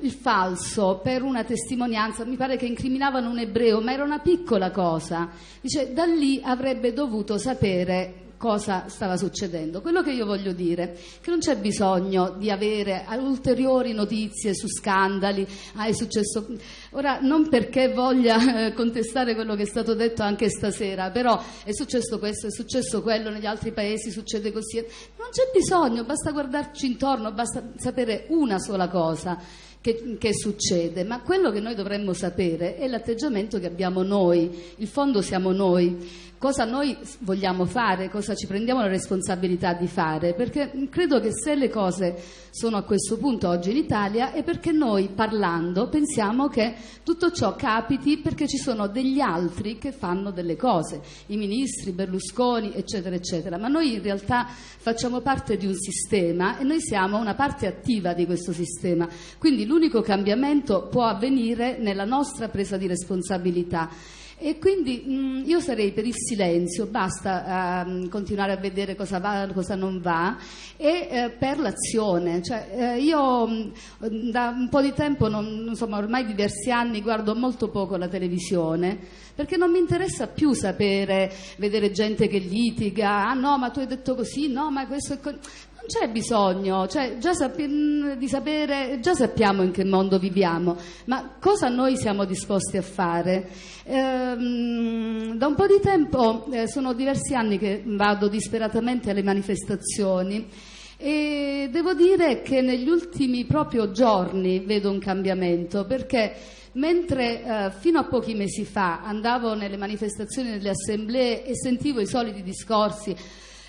il falso per una testimonianza, mi pare che incriminavano un ebreo, ma era una piccola cosa. Dice, da lì avrebbe dovuto sapere cosa stava succedendo. Quello che io voglio dire è che non c'è bisogno di avere ulteriori notizie su scandali, ah, è successo. Ora, non perché voglia eh, contestare quello che è stato detto anche stasera, però è successo questo, è successo quello, negli altri paesi succede così. Non c'è bisogno, basta guardarci intorno, basta sapere una sola cosa che, che, succede, ma quello che noi dovremmo sapere è l'atteggiamento che abbiamo noi, il fondo siamo noi, cosa noi vogliamo fare, cosa ci prendiamo la responsabilità di fare, perché credo che se le cose sono a questo punto oggi in Italia è perché noi parlando pensiamo che tutto ciò capiti perché ci sono degli altri che fanno delle cose, i ministri, Berlusconi, eccetera, eccetera, ma noi in realtà facciamo parte di un sistema e noi siamo una parte attiva di questo sistema, quindi l'unico cambiamento può avvenire nella nostra presa di responsabilità. E quindi mh, mm, io sarei per il silenzio, basta uh, continuare a vedere cosa va, cosa non va, e uh, per l'azione. Cioè, uh, io mh, mm, da un po' di tempo, non, insomma ormai diversi anni, guardo molto poco la televisione, perché non mi interessa più sapere, vedere gente che litiga, ah no ma tu hai detto così, no ma questo è... Co-". Non c'è bisogno, cioè, già, mm, sapere, già sappiamo in che mondo viviamo, ma cosa noi siamo disposti a fare? Ehm, da un po' di tempo, eh, sono diversi anni che vado disperatamente alle manifestazioni e devo dire che negli ultimi proprio giorni vedo un cambiamento perché mentre eh, fino a pochi mesi fa andavo nelle manifestazioni, nelle assemblee e sentivo i soliti discorsi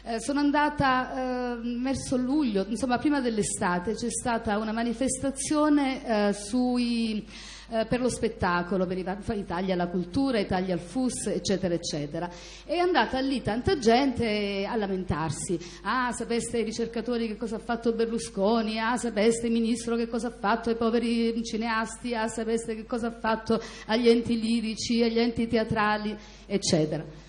eh, sono andata eh, verso luglio, insomma prima dell'estate, c'è stata una manifestazione eh, sui, eh, per lo spettacolo, per Italia la cultura, Italia al FUS, eccetera, eccetera. È andata lì tanta gente a lamentarsi. Ah, sapeste i ricercatori che cosa ha fatto Berlusconi? Ah, sapeste il ministro che cosa ha fatto ai poveri cineasti? Ah, sapeste che cosa ha fatto agli enti lirici, agli enti teatrali, eccetera.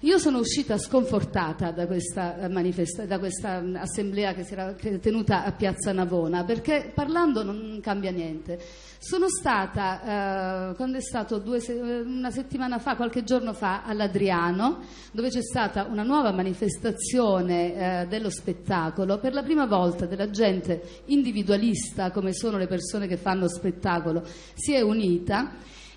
Io sono uscita sconfortata da questa, eh, da questa mm, assemblea che si era tenuta a Piazza Navona, perché parlando non cambia niente. Sono stata, eh, quando è stato se- eh, una settimana fa, qualche giorno fa, all'Adriano, dove c'è stata una nuova manifestazione eh, dello spettacolo, per la prima volta della gente individualista, come sono le persone che fanno spettacolo, si è unita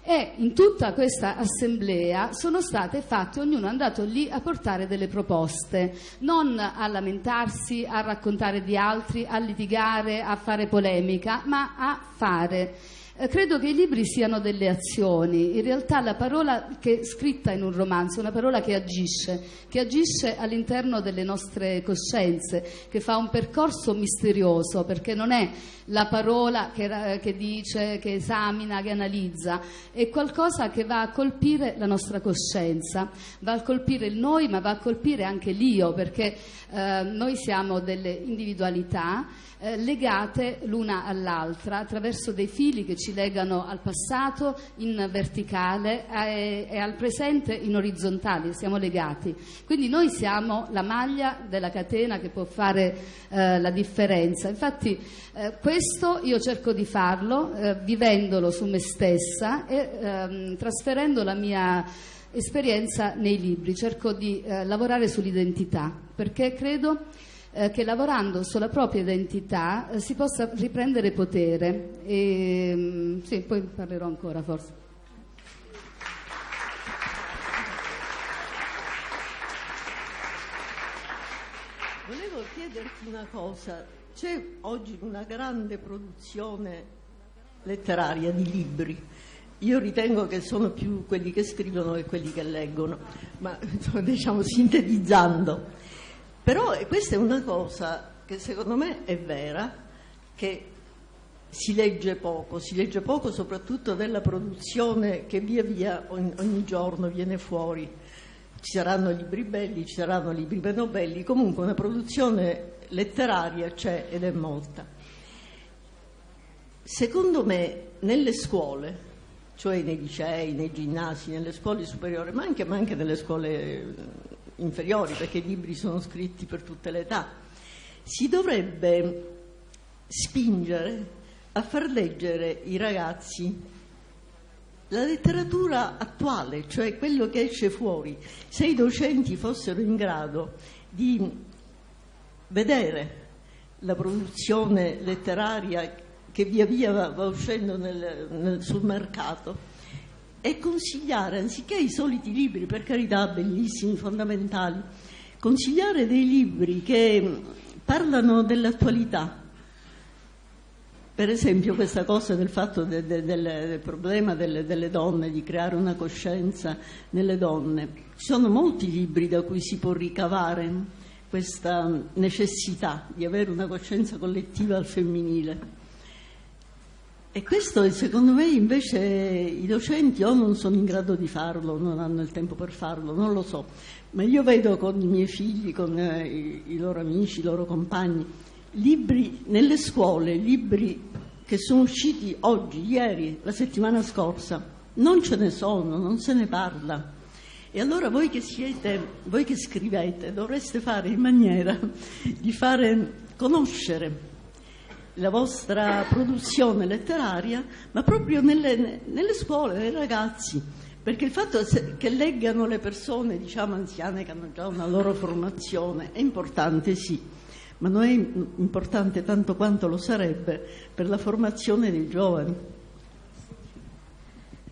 e in tutta questa assemblea sono state fatte, ognuno è andato lì a portare delle proposte, non a lamentarsi, a raccontare di altri, a litigare, a fare polemica, ma a fare. Eh, credo che i libri siano delle azioni, in realtà la parola che è scritta in un romanzo è una parola che agisce, che agisce all'interno delle nostre coscienze, che fa un percorso misterioso, perché non è la parola che, che dice, che esamina, che analizza, è qualcosa che va a colpire la nostra coscienza, va a colpire il noi, ma va a colpire anche l'io, perché eh, noi siamo delle individualità eh, legate l'una all'altra attraverso dei fili che ci legano al passato in verticale e, e al presente in orizzontale, siamo legati. Quindi noi siamo la maglia della catena che può fare eh, la differenza. Infatti eh, questo io cerco di farlo eh, vivendolo su me stessa e ehm, trasferendo la mia esperienza nei libri, cerco di eh, lavorare sull'identità perché credo eh, che lavorando sulla propria identità eh, si possa riprendere potere. E, mm, sì, poi parlerò ancora forse. Volevo chiederti una cosa, c'è oggi una grande produzione letteraria di libri. Io ritengo che sono più quelli che scrivono che quelli che leggono, ma diciamo sintetizzando. Però questa è una cosa che secondo me è vera, che si legge poco, si legge poco soprattutto della produzione che via via ogni, ogni giorno viene fuori. Ci saranno libri belli, ci saranno libri meno belli, comunque una produzione letteraria c'è ed è molta. Secondo me nelle scuole, cioè nei licei, nei ginnasi, nelle scuole superiori, ma anche, ma anche nelle scuole inferiori, perché i libri sono scritti per tutte le età, si dovrebbe spingere a far leggere i ragazzi la letteratura attuale, cioè quello che esce fuori. Se i docenti fossero in grado di vedere la produzione letteraria che via via va, uscendo nel, nel, sul mercato, e consigliare, anziché i soliti libri, per carità, bellissimi, fondamentali, consigliare dei libri che parlano dell'attualità. Per esempio questa cosa del fatto de, de, del, del, problema delle, delle, donne, di creare una coscienza nelle donne. Ci sono molti libri da cui si può ricavare questa necessità di avere una coscienza collettiva al femminile. E questo secondo me invece i docenti o non sono in grado di farlo, non hanno il tempo per farlo, non lo so, ma io vedo con i miei figli, con eh, i, i loro amici, i loro compagni, libri nelle scuole, libri che sono usciti oggi, ieri, la settimana scorsa, non ce ne sono, non se ne parla. E allora voi che siete, voi che scrivete, dovreste fare in maniera di fare conoscere la vostra produzione letteraria, ma proprio nelle, nelle scuole, nei ragazzi, perché il fatto che leggano le persone, diciamo anziane, che hanno già una loro formazione, è importante, sì, ma non è importante tanto quanto lo sarebbe per la formazione dei giovani.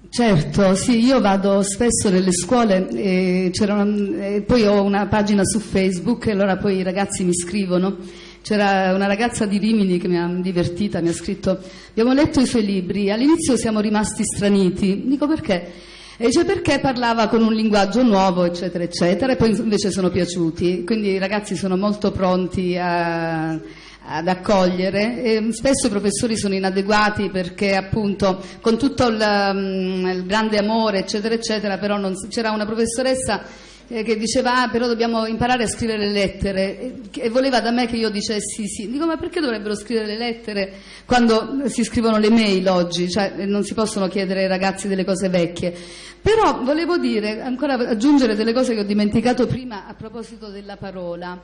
Certo, sì, io vado spesso nelle scuole e, una, e poi ho una pagina su Facebook e allora poi i ragazzi mi scrivono c'era una ragazza di Rimini che mi ha divertita, mi ha scritto abbiamo letto i suoi libri, all'inizio siamo rimasti straniti, dico perché? E dice perché parlava con un linguaggio nuovo, eccetera, eccetera, e poi invece sono piaciuti. Quindi i ragazzi sono molto pronti a, ad accogliere. E spesso i professori sono inadeguati perché appunto con tutto il, um, il grande amore, eccetera, eccetera, però non, c'era una professoressa eh, che diceva ah, però dobbiamo imparare a scrivere le lettere e, voleva da me che io dicessi sì. Dico ma perché dovrebbero scrivere le lettere quando si scrivono le mail oggi? Cioè non si possono chiedere ai ragazzi delle cose vecchie. Però volevo dire, ancora aggiungere delle cose che ho dimenticato prima a proposito della parola.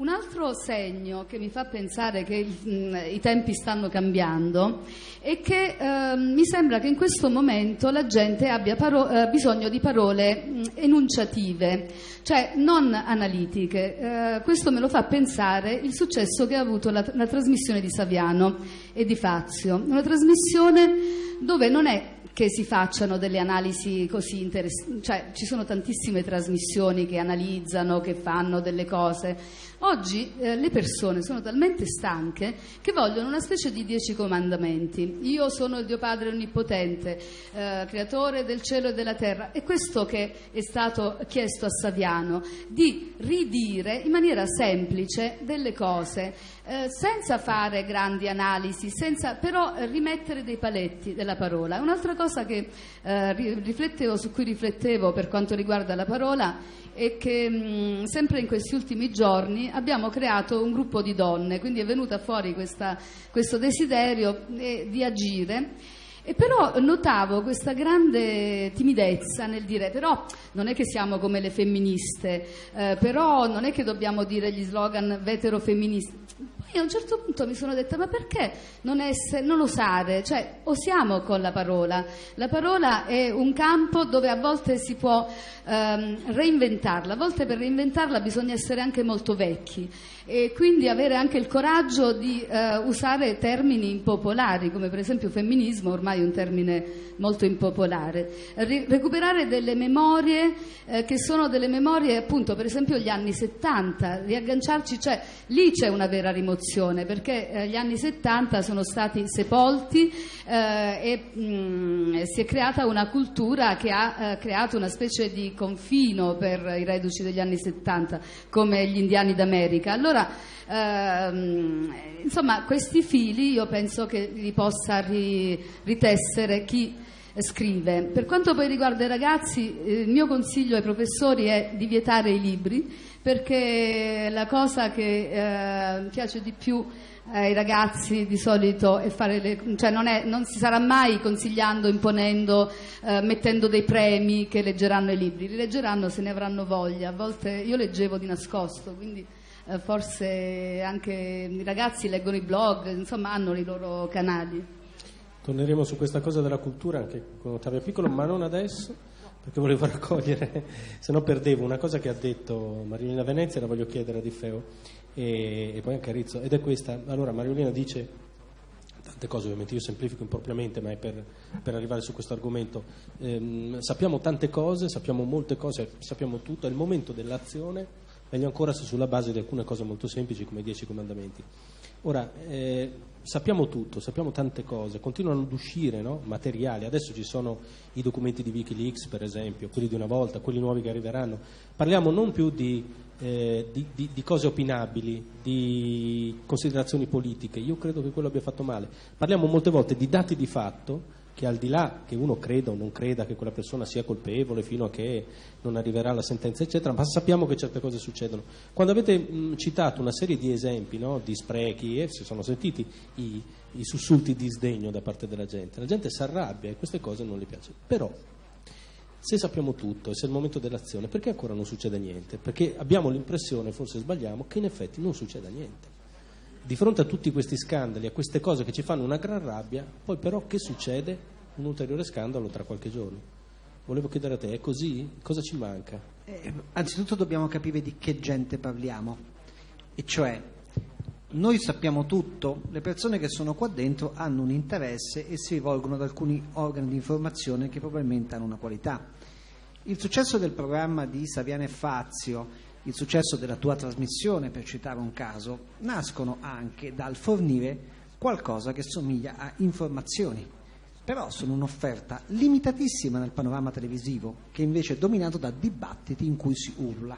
Un altro segno che mi fa pensare che mh, mm, i tempi stanno cambiando è che eh, mi sembra che in questo momento la gente abbia eh, bisogno di parole mh, mm, enunciative, cioè non analitiche. Eh, questo me lo fa pensare il successo che ha avuto la, la trasmissione di Saviano e di Fazio, una trasmissione dove non è che si facciano delle analisi così interessanti, cioè ci sono tantissime trasmissioni che analizzano, che fanno delle cose. Oggi eh, le persone sono talmente stanche che vogliono una specie di dieci comandamenti. Io sono il Dio Padre Onnipotente, eh, creatore del cielo e della terra. E questo che è stato chiesto a Saviano, di ridire in maniera semplice delle cose, eh, senza fare grandi analisi, senza però rimettere dei paletti della parola. Un'altra cosa che, eh, su cui riflettevo per quanto riguarda la parola è che mh, sempre in questi ultimi giorni abbiamo creato un gruppo di donne, quindi è venuta fuori questa, questo desiderio eh, di agire. E però notavo questa grande timidezza nel dire, però non è che siamo come le femministe, eh, però non è che dobbiamo dire gli slogan vetero-femministi, e a un certo punto mi sono detta, ma perché non, essere, non osare? Cioè, osiamo con la parola. La parola è un campo dove a volte si può ehm, reinventarla, a volte per reinventarla bisogna essere anche molto vecchi e quindi avere anche il coraggio di eh, usare termini impopolari, come per esempio femminismo, ormai un termine molto impopolare. Ri- recuperare delle memorie eh, che sono delle memorie, appunto, per esempio gli anni 70, riagganciarci, cioè lì c'è una vera rimozione, perché eh, gli anni 70 sono stati sepolti eh, e mh, mm, si è creata una cultura che ha eh, creato una specie di confino per i reduci degli anni 70, come gli indiani d'America. Allora, allora, ehm, insomma, questi fili io penso che li possa ri, ritessere chi scrive. Per quanto poi riguarda i ragazzi, eh, il mio consiglio ai professori è di vietare i libri, perché la cosa che eh, piace di più ai ragazzi di solito è fare le, cioè non, è, non, si sarà mai consigliando, imponendo, eh, mettendo dei premi che leggeranno i libri, li leggeranno se ne avranno voglia. A volte io leggevo di nascosto, quindi eh, forse anche i ragazzi leggono i blog, insomma hanno i loro canali. Torneremo su questa cosa della cultura anche con Ottavio Piccolo, ma non adesso, perché volevo raccogliere, se no perdevo una cosa che ha detto Marilina Venezia, la voglio chiedere a Di Feo e, e poi anche a Rizzo, ed è questa. Allora Marilina dice tante cose, ovviamente io semplifico impropriamente, ma è per, per arrivare su questo argomento. Eh, sappiamo tante cose, sappiamo molte cose, sappiamo tutto, è il momento dell'azione meglio ancora se sulla base di alcune cose molto semplici come i dieci comandamenti. Ora, eh, sappiamo tutto, sappiamo tante cose, continuano ad uscire no? materiali, adesso ci sono i documenti di Wikileaks per esempio, quelli di una volta, quelli nuovi che arriveranno, parliamo non più di, eh, di, di, di cose opinabili, di considerazioni politiche, io credo che quello abbia fatto male, parliamo molte volte di dati di fatto che al di là che uno creda o non creda che quella persona sia colpevole fino a che non arriverà la sentenza, eccetera, ma sappiamo che certe cose succedono. Quando avete mh, citato una serie di esempi no, di sprechi, eh, si sono sentiti i, i sussulti di sdegno da parte della gente, la gente si arrabbia e queste cose non le piace. Però, se sappiamo tutto e se è il momento dell'azione, perché ancora non succede niente? Perché abbiamo l'impressione, forse sbagliamo, che in effetti non succeda niente di fronte a tutti questi scandali, a queste cose che ci fanno una gran rabbia, poi però che succede? Un ulteriore scandalo tra qualche giorno. Volevo chiedere a te, è così? Cosa ci manca? Eh, anzitutto dobbiamo capire di che gente parliamo, e cioè noi sappiamo tutto, le persone che sono qua dentro hanno un interesse e si rivolgono ad alcuni organi di informazione che probabilmente hanno una qualità. Il successo del programma di Saviano e Fazio il successo della tua trasmissione, per citare un caso, nascono anche dal fornire qualcosa che somiglia a informazioni, però sono un'offerta limitatissima nel panorama televisivo, che invece è dominato da dibattiti in cui si urla,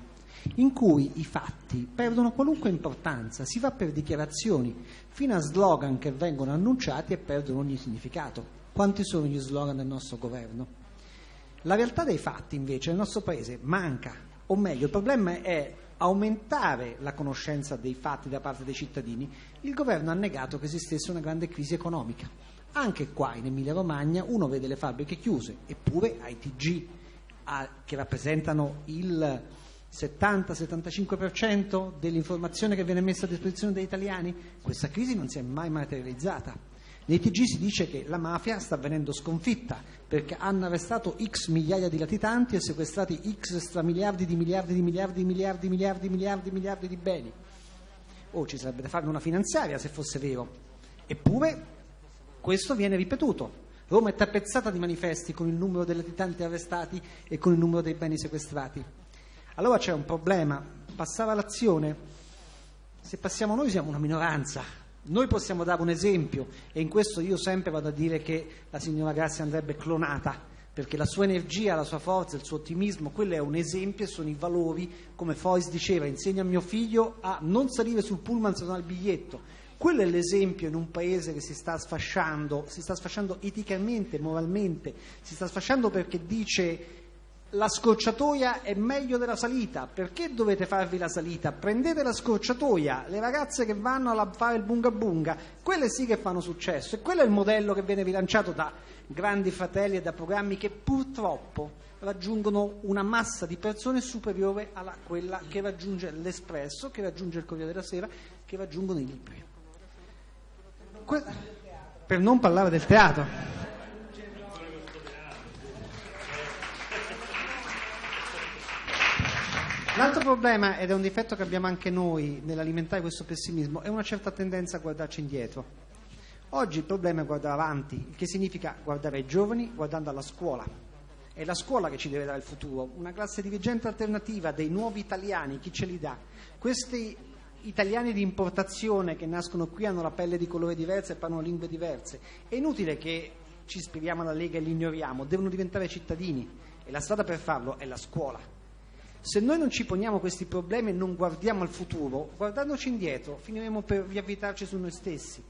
in cui i fatti perdono qualunque importanza, si va per dichiarazioni, fino a slogan che vengono annunciati e perdono ogni significato. Quanti sono gli slogan del nostro governo? La realtà dei fatti, invece, nel nostro paese manca o meglio il problema è aumentare la conoscenza dei fatti da parte dei cittadini, il governo ha negato che esistesse una grande crisi economica. Anche qua in Emilia Romagna uno vede le fabbriche chiuse, eppure ai TG a, che rappresentano il 70-75% dell'informazione che viene messa a disposizione degli italiani, questa crisi non si è mai materializzata. Nei TG si dice che la mafia sta venendo sconfitta perché hanno arrestato x migliaia di latitanti e sequestrati x stramiliardi di miliardi di miliardi di miliardi di miliardi di miliardi di miliardi di beni. Oh, ci sarebbe da fare una finanziaria se fosse vero. Eppure questo viene ripetuto. Roma è tappezzata di manifesti con il numero dei latitanti arrestati e con il numero dei beni sequestrati. Allora c'è un problema. Passare all'azione. Se passiamo noi siamo una minoranza, noi possiamo dare un esempio e in questo io sempre vado a dire che la signora Grazia andrebbe clonata, perché la sua energia, la sua forza, il suo ottimismo, quello è un esempio e sono i valori, come Fois diceva, insegna a mio figlio a non salire sul pullman se non ha il biglietto. Quello è l'esempio in un paese che si sta sfasciando, si sta sfasciando eticamente, moralmente, si sta sfasciando perché dice la scorciatoia è meglio della salita, perché dovete farvi la salita? Prendete la scorciatoia, le ragazze che vanno a fare il bunga bunga, quelle sì che fanno successo e quello è il modello che viene rilanciato da grandi fratelli e da programmi che purtroppo raggiungono una massa di persone superiore a quella che raggiunge l'Espresso, che raggiunge il Corriere della Sera, che raggiungono i libri. Que- per non parlare del teatro. L'altro problema, ed è un difetto che abbiamo anche noi nell'alimentare questo pessimismo, è una certa tendenza a guardarci indietro. Oggi il problema è guardare avanti, il che significa guardare ai giovani guardando alla scuola. È la scuola che ci deve dare il futuro, una classe dirigente alternativa dei nuovi italiani, chi ce li dà? Questi italiani di importazione che nascono qui hanno la pelle di colore diverso e parlano lingue diverse. È inutile che ci ispiriamo alla Lega e li ignoriamo, devono diventare cittadini e la strada per farlo è la scuola. Se noi non ci poniamo questi problemi e non guardiamo al futuro, guardandoci indietro, finiremo per riavvitarci su noi stessi.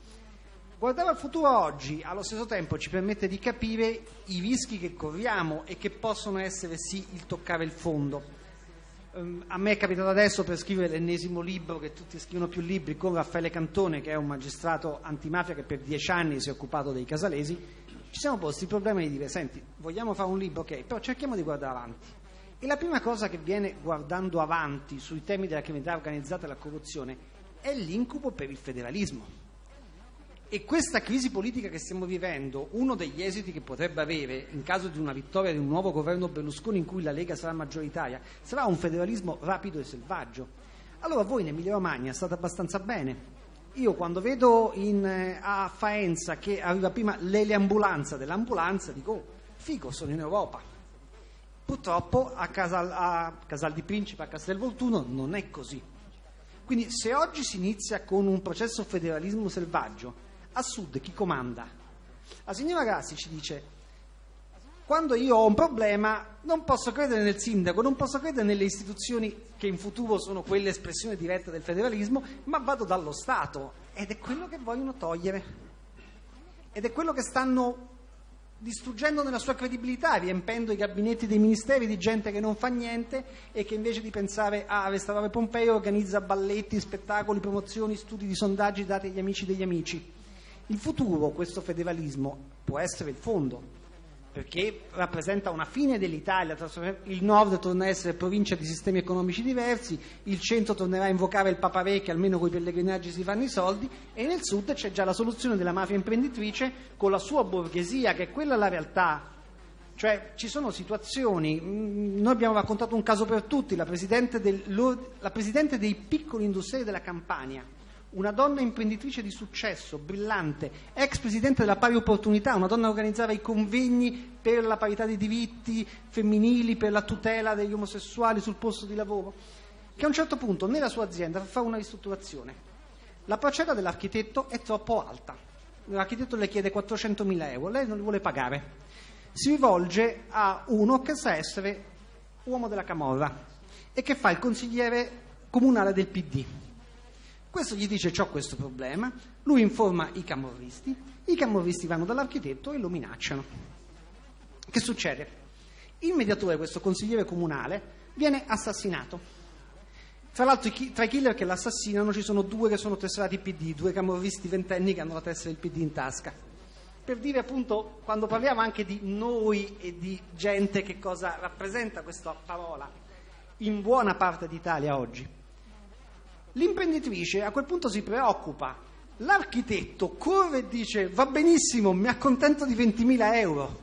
Guardare al futuro oggi, allo stesso tempo, ci permette di capire i rischi che corriamo e che possono essere sì il toccare il fondo. Um, a me è capitato adesso per scrivere l'ennesimo libro, che tutti scrivono più libri, con Raffaele Cantone, che è un magistrato antimafia che per dieci anni si è occupato dei casalesi, ci siamo posti il problema di dire, senti, vogliamo fare un libro, ok, però cerchiamo di guardare avanti e la prima cosa che viene guardando avanti sui temi della criminalità organizzata e della corruzione è l'incubo per il federalismo. E questa crisi politica che stiamo vivendo, uno degli esiti che potrebbe avere in caso di una vittoria di un nuovo governo Berlusconi in cui la Lega sarà maggioritaria, sarà un federalismo rapido e selvaggio. Allora voi in Emilia Romagna state abbastanza bene. Io quando vedo in, eh, a Faenza che arriva prima l'eleambulanza dell'ambulanza dico, oh, figo, sono in Europa. Purtroppo a Casal, a Casal di Principe, a Castelvolturno, non è così. Quindi se oggi si inizia con un processo federalismo selvaggio, a sud chi comanda? La signora Grassi ci dice, quando io ho un problema non posso credere nel sindaco, non posso credere nelle istituzioni che in futuro sono quelle espressione diretta del federalismo, ma vado dallo Stato ed è quello che vogliono togliere. Ed è quello che stanno distruggendo nella sua credibilità, riempendo i gabinetti dei ministeri di gente che non fa niente e che invece di pensare a restaurare Pompei organizza balletti, spettacoli, promozioni, studi di sondaggi dati agli amici degli amici. Il futuro, questo federalismo, può essere il fondo, perché rappresenta una fine dell'Italia, il nord torna a essere provincia di sistemi economici diversi, il centro tornerà a invocare il Papa Re che almeno con i pellegrinaggi si fanno i soldi e nel sud c'è già la soluzione della mafia imprenditrice con la sua borghesia che è quella la realtà. Cioè ci sono situazioni, mm, noi abbiamo raccontato un caso per tutti, la presidente, del, la presidente dei piccoli industriali della Campania, una donna imprenditrice di successo, brillante, ex presidente della pari opportunità, una donna che organizzava i convegni per la parità dei diritti femminili, per la tutela degli omosessuali sul posto di lavoro, che a un certo punto nella sua azienda fa una ristrutturazione. La proceda dell'architetto è troppo alta. L'architetto le chiede 400.000 euro, lei non li vuole pagare. Si rivolge a uno che sa essere uomo della Camorra e che fa il consigliere comunale del PD questo gli dice ho questo problema, lui informa i camorristi, i camorristi vanno dall'architetto e lo minacciano. Che succede? Il mediatore, questo consigliere comunale, viene assassinato. Tra l'altro tra i killer che l'assassinano ci sono due che sono tesserati PD, due camorristi ventenni che hanno la tessera del PD in tasca. Per dire appunto, quando parliamo anche di noi e di gente, che cosa rappresenta questa parola in buona parte d'Italia oggi. L'imprenditrice a quel punto si preoccupa, l'architetto corre e dice va benissimo, mi accontento di 20.000 euro.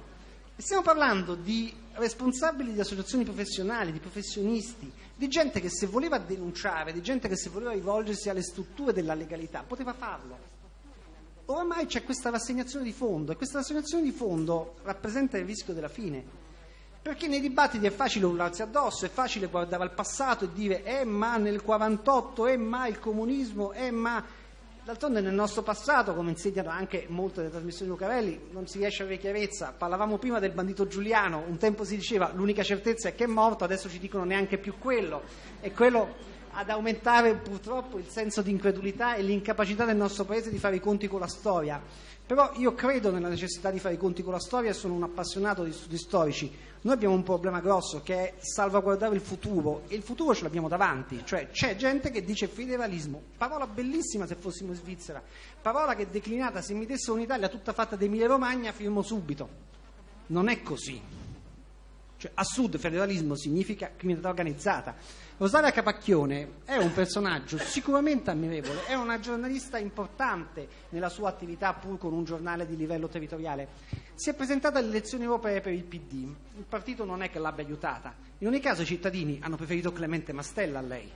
E stiamo parlando di responsabili di associazioni professionali, di professionisti, di gente che se voleva denunciare, di gente che se voleva rivolgersi alle strutture della legalità, poteva farlo. Oramai c'è questa rassegnazione di fondo e questa rassegnazione di fondo rappresenta il rischio della fine. Perché nei dibattiti è facile urlarsi addosso, è facile guardare al passato e dire eh ma nel 48, eh ma il comunismo, eh ma D'altronde nel nostro passato, come insegnano anche molte delle trasmissioni di Lucarelli, non si riesce a avere chiarezza. Parlavamo prima del bandito Giuliano, un tempo si diceva l'unica certezza è che è morto, adesso ci dicono neanche più quello. E quello ad aumentare purtroppo il senso di incredulità e l'incapacità del nostro Paese di fare i conti con la storia. Però io credo nella necessità di fare i conti con la storia e sono un appassionato di studi storici. Noi abbiamo un problema grosso che è salvaguardare il futuro e il futuro ce l'abbiamo davanti, cioè c'è gente che dice federalismo, parola bellissima se fossimo in Svizzera, parola che declinata se mi desse un'Italia tutta fatta di Emilia Romagna firmo subito. Non è così. Cioè, a sud federalismo significa criminalità organizzata. Rosaria Capacchione è un personaggio sicuramente ammirevole, è una giornalista importante nella sua attività pur con un giornale di livello territoriale. Si è presentata alle elezioni europee per il PD, il partito non è che l'abbia aiutata, in ogni caso i cittadini hanno preferito Clemente Mastella a lei,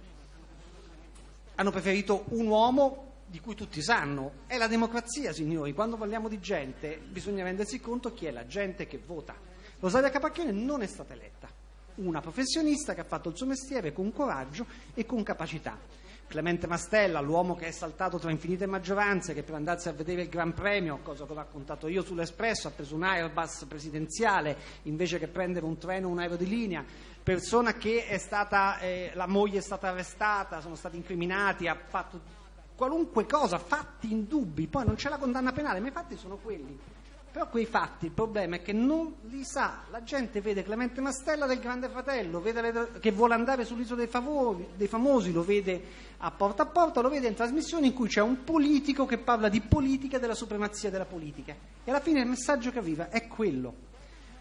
hanno preferito un uomo di cui tutti sanno, è la democrazia signori, quando parliamo di gente bisogna rendersi conto chi è la gente che vota. Rosaria Capacchione non è stata eletta una professionista che ha fatto il suo mestiere con coraggio e con capacità. Clemente Mastella, l'uomo che è saltato tra infinite maggioranze, che per andarsi a vedere il Gran Premio, cosa che ho raccontato io sull'Espresso, ha preso un Airbus presidenziale invece che prendere un treno o un aereo di linea, persona che è stata, eh, la moglie è stata arrestata, sono stati incriminati, ha fatto qualunque cosa, fatti indubbi, poi non c'è la condanna penale, ma i fatti sono quelli. Però quei fatti, il problema è che non li sa. La gente vede Clemente Mastella del Grande Fratello, vede che vuole andare sull'isola dei, favori, dei famosi, lo vede a porta a porta, lo vede in trasmissioni in cui c'è un politico che parla di politica e della supremazia della politica. E alla fine il messaggio che arriva è quello.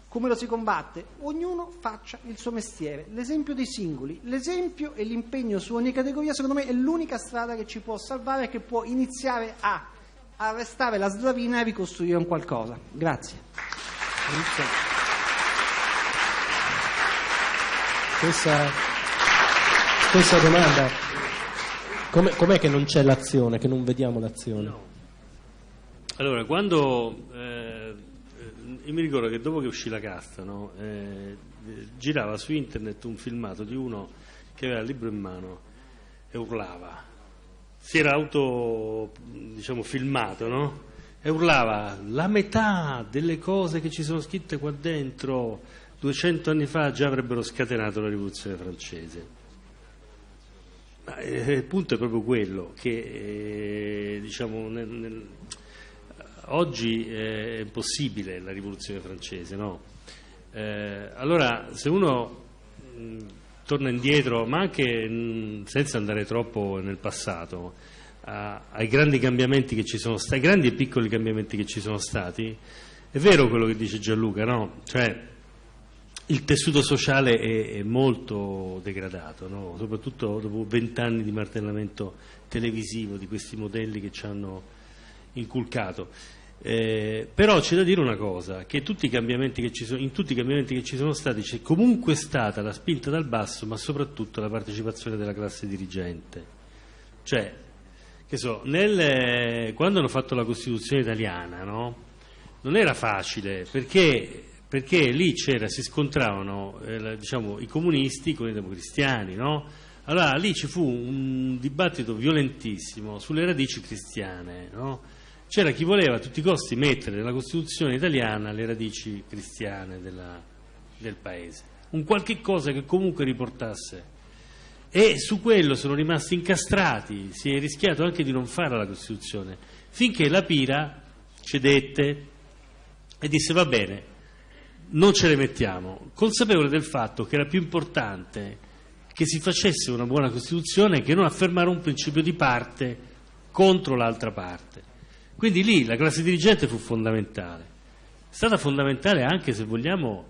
Come lo si combatte? Ognuno faccia il suo mestiere. L'esempio dei singoli, l'esempio e l'impegno su ogni categoria, secondo me, è l'unica strada che ci può salvare e che può iniziare a arrestare la slavina e ricostruire un qualcosa. Grazie. Questa, questa domanda, Come, com'è che non c'è l'azione, che non vediamo l'azione? No. Allora, quando eh, io mi ricordo che dopo che uscì la casta, no, eh, girava su internet un filmato di uno che aveva il libro in mano e urlava si era auto diciamo, filmato no? e urlava la metà delle cose che ci sono scritte qua dentro 200 anni fa già avrebbero scatenato la rivoluzione francese Ma, eh, il punto è proprio quello che eh, diciamo, nel, nel, oggi è impossibile la rivoluzione francese no? eh, allora se uno mh, torna indietro, ma anche mh, senza andare troppo nel passato, a, ai grandi cambiamenti che ci sono stati, grandi e piccoli cambiamenti che ci sono stati, è vero quello che dice Gianluca, no? Cioè, il tessuto sociale è, è molto degradato, no? soprattutto dopo vent'anni di martellamento televisivo di questi modelli che ci hanno inculcato. Eh, però c'è da dire una cosa, che tutti sono, in tutti i cambiamenti che ci sono stati c'è comunque stata la spinta dal basso, ma soprattutto la partecipazione della classe dirigente. Cioè, so, nel, quando hanno fatto la Costituzione italiana, no? non era facile, perché, perché lì si scontravano eh, diciamo, i comunisti con i democristiani, no? Allora lì ci fu un dibattito violentissimo sulle radici cristiane, no? C'era chi voleva a tutti i costi mettere nella Costituzione italiana le radici cristiane della, del paese, un qualche cosa che comunque riportasse. E su quello sono rimasti incastrati, si è rischiato anche di non fare la Costituzione, finché la Pira cedette e disse va bene, non ce le mettiamo, consapevole del fatto che era più importante che si facesse una buona Costituzione che non affermare un principio di parte contro l'altra parte. Quindi lì la classe dirigente fu fondamentale. È stata fondamentale anche, se vogliamo,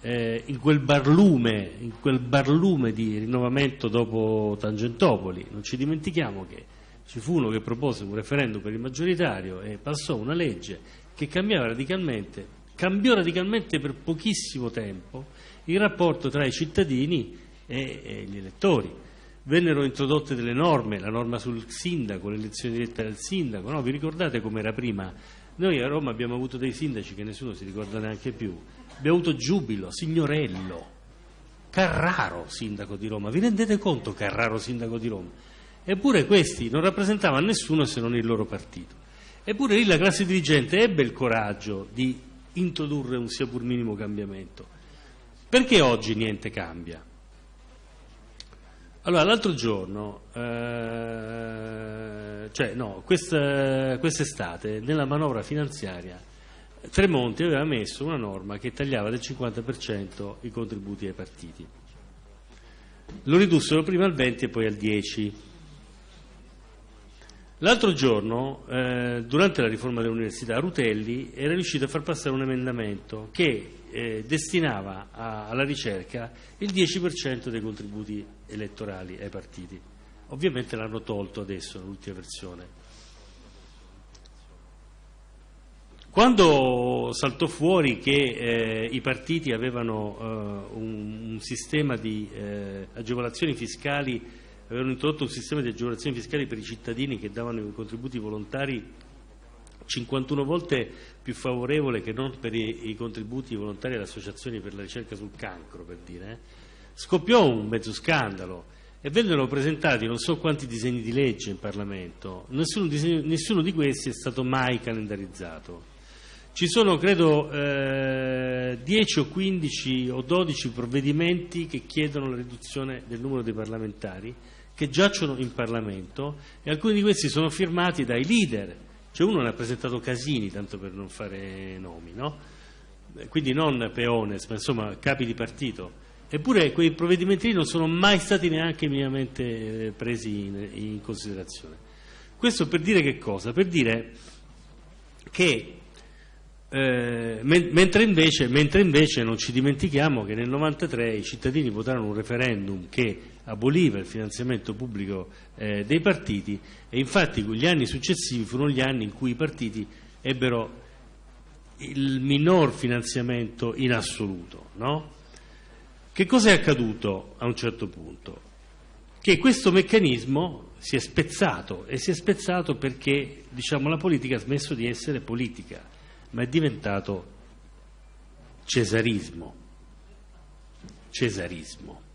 eh, in, quel barlume, in quel barlume di rinnovamento dopo Tangentopoli. Non ci dimentichiamo che ci fu uno che propose un referendum per il maggioritario e passò una legge che cambiava radicalmente, cambiò radicalmente per pochissimo tempo il rapporto tra i cittadini e, e gli elettori. Vennero introdotte delle norme, la norma sul sindaco, l'elezione diretta del sindaco, no? vi ricordate com'era prima? Noi a Roma abbiamo avuto dei sindaci che nessuno si ricorda neanche più, abbiamo avuto Giubilo, Signorello, Carraro sindaco di Roma, vi rendete conto Carraro sindaco di Roma? Eppure questi non rappresentavano nessuno se non il loro partito. Eppure lì la classe dirigente ebbe il coraggio di introdurre un sia pur minimo cambiamento. Perché oggi niente cambia? Allora, l'altro giorno, eh, cioè no, quest'estate, nella manovra finanziaria, Tremonti aveva messo una norma che tagliava del 50% i contributi ai partiti. Lo ridussero prima al 20 e poi al 10. L'altro giorno, eh, durante la riforma dell'università, Rutelli era riuscito a far passare un emendamento che eh, destinava a, alla ricerca il 10% dei contributi elettorali ai partiti. Ovviamente l'hanno tolto adesso, nell'ultima versione. Quando saltò fuori che eh, i partiti avevano eh, un, un, sistema di eh, agevolazioni fiscali avevano introdotto un sistema di agevolazioni fiscali per i cittadini che davano i contributi volontari 51 volte più favorevole che non per i, i contributi volontari alle associazioni per la ricerca sul cancro, per dire, eh. scoppiò un mezzo scandalo e vennero presentati non so quanti disegni di legge in Parlamento, nessuno, disegno, nessuno di questi è stato mai calendarizzato. Ci sono, credo, eh, 10 o 15 o 12 provvedimenti che chiedono la riduzione del numero dei parlamentari che giacciono in Parlamento e alcuni di questi sono firmati dai leader. Cioè uno ne ha presentato Casini, tanto per non fare nomi, no? quindi non peones, ma insomma capi di partito. Eppure quei provvedimenti non sono mai stati neanche minimamente presi in, in considerazione. Questo per dire che cosa? Per dire che eh, mentre, invece, mentre, invece, non ci dimentichiamo che nel 1993 i cittadini votarono un referendum che aboliva il finanziamento pubblico eh, dei partiti e infatti gli anni successivi furono gli anni in cui i partiti ebbero il minor finanziamento in assoluto. No? Che cosa è accaduto a un certo punto? Che questo meccanismo si è spezzato e si è spezzato perché diciamo, la politica ha smesso di essere politica ma è diventato cesarismo. Cesarismo.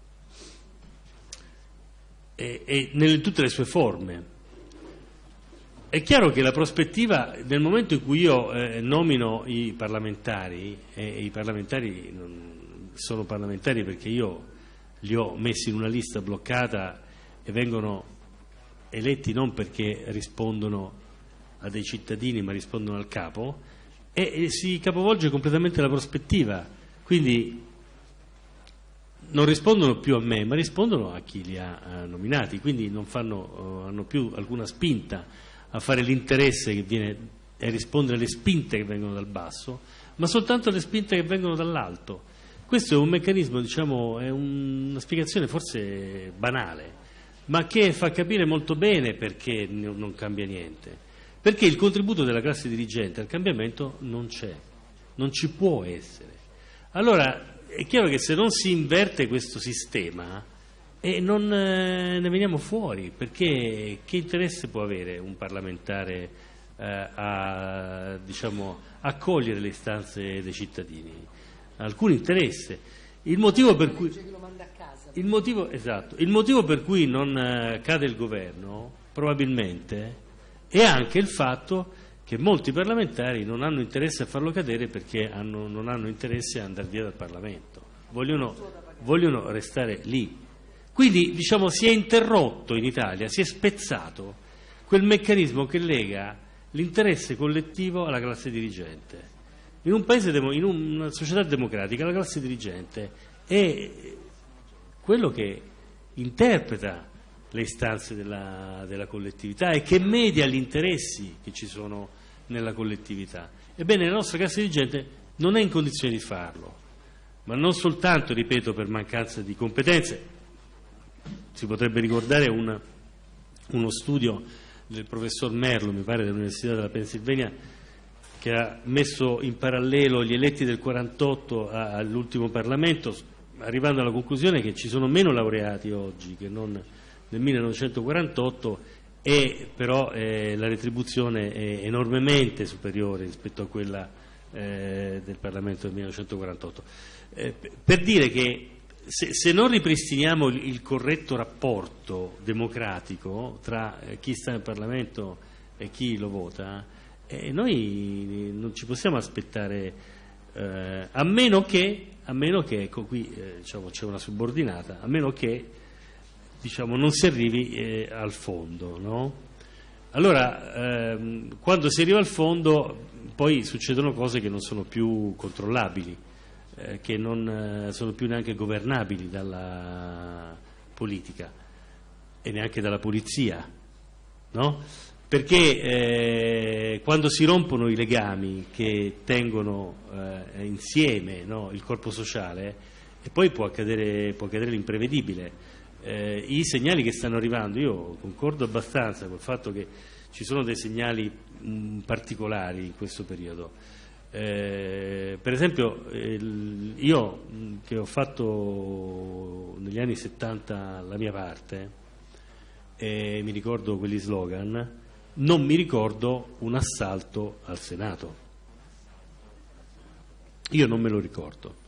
E, e nelle tutte le sue forme. È chiaro che la prospettiva, nel momento in cui io eh, nomino i parlamentari, e i parlamentari sono parlamentari perché io li ho messi in una lista bloccata e vengono eletti non perché rispondono a dei cittadini ma rispondono al capo, e si capovolge completamente la prospettiva. Quindi non rispondono più a me, ma rispondono a chi li ha nominati, quindi non fanno, uh, hanno più alcuna spinta a fare l'interesse che viene e rispondere alle spinte che vengono dal basso, ma soltanto alle spinte che vengono dall'alto. Questo è un meccanismo, diciamo, è una spiegazione forse banale, ma che fa capire molto bene perché non cambia niente. Perché il contributo della classe dirigente al cambiamento non c'è, non ci può essere. Allora è chiaro che se non si inverte questo sistema eh, non eh, ne veniamo fuori, perché che interesse può avere un parlamentare eh, a diciamo, accogliere le istanze dei cittadini? Alcun interesse. Il motivo per cui, il motivo, esatto, il motivo per cui non eh, cade il governo probabilmente e anche il fatto che molti parlamentari non hanno interesse a farlo cadere perché hanno, non hanno interesse a andare via dal Parlamento, vogliono, vogliono restare lì. Quindi diciamo, si è interrotto in Italia, si è spezzato quel meccanismo che lega l'interesse collettivo alla classe dirigente. In un paese, in una società democratica, la classe dirigente è quello che interpreta le istanze della, della collettività e che media gli interessi che ci sono nella collettività. Ebbene, la nostra classe dirigente non è in condizione di farlo, ma non soltanto, ripeto, per mancanza di competenze. Si potrebbe ricordare un, uno studio del professor Merlo, mi pare dell'Università della Pennsylvania, che ha messo in parallelo gli eletti del 48 all'ultimo Parlamento, arrivando alla conclusione che ci sono meno laureati oggi che non nel 1948 e però eh, la retribuzione è enormemente superiore rispetto a quella eh, del Parlamento del 1948. Eh, per dire che se, se, non ripristiniamo il, il, corretto rapporto democratico tra eh, chi sta nel Parlamento e chi lo vota, eh, noi non ci possiamo aspettare, eh, a meno che, a meno che ecco qui diciamo, c'è una subordinata, a meno che diciamo, non si arrivi eh, al fondo. No? Allora, ehm, quando si arriva al fondo poi succedono cose che non sono più controllabili, eh, che non eh, sono più neanche governabili dalla politica e neanche dalla polizia, no? perché eh, quando si rompono i legami che tengono eh, insieme no, il corpo sociale, e poi può accadere, può accadere l'imprevedibile eh, i segnali che stanno arrivando, io concordo abbastanza col fatto che ci sono dei segnali mh, mm, particolari in questo periodo. Eh, per esempio, il, io mm, che ho fatto negli anni 70 la mia parte, e mi ricordo quegli slogan, non mi ricordo un assalto al Senato. Io non me lo ricordo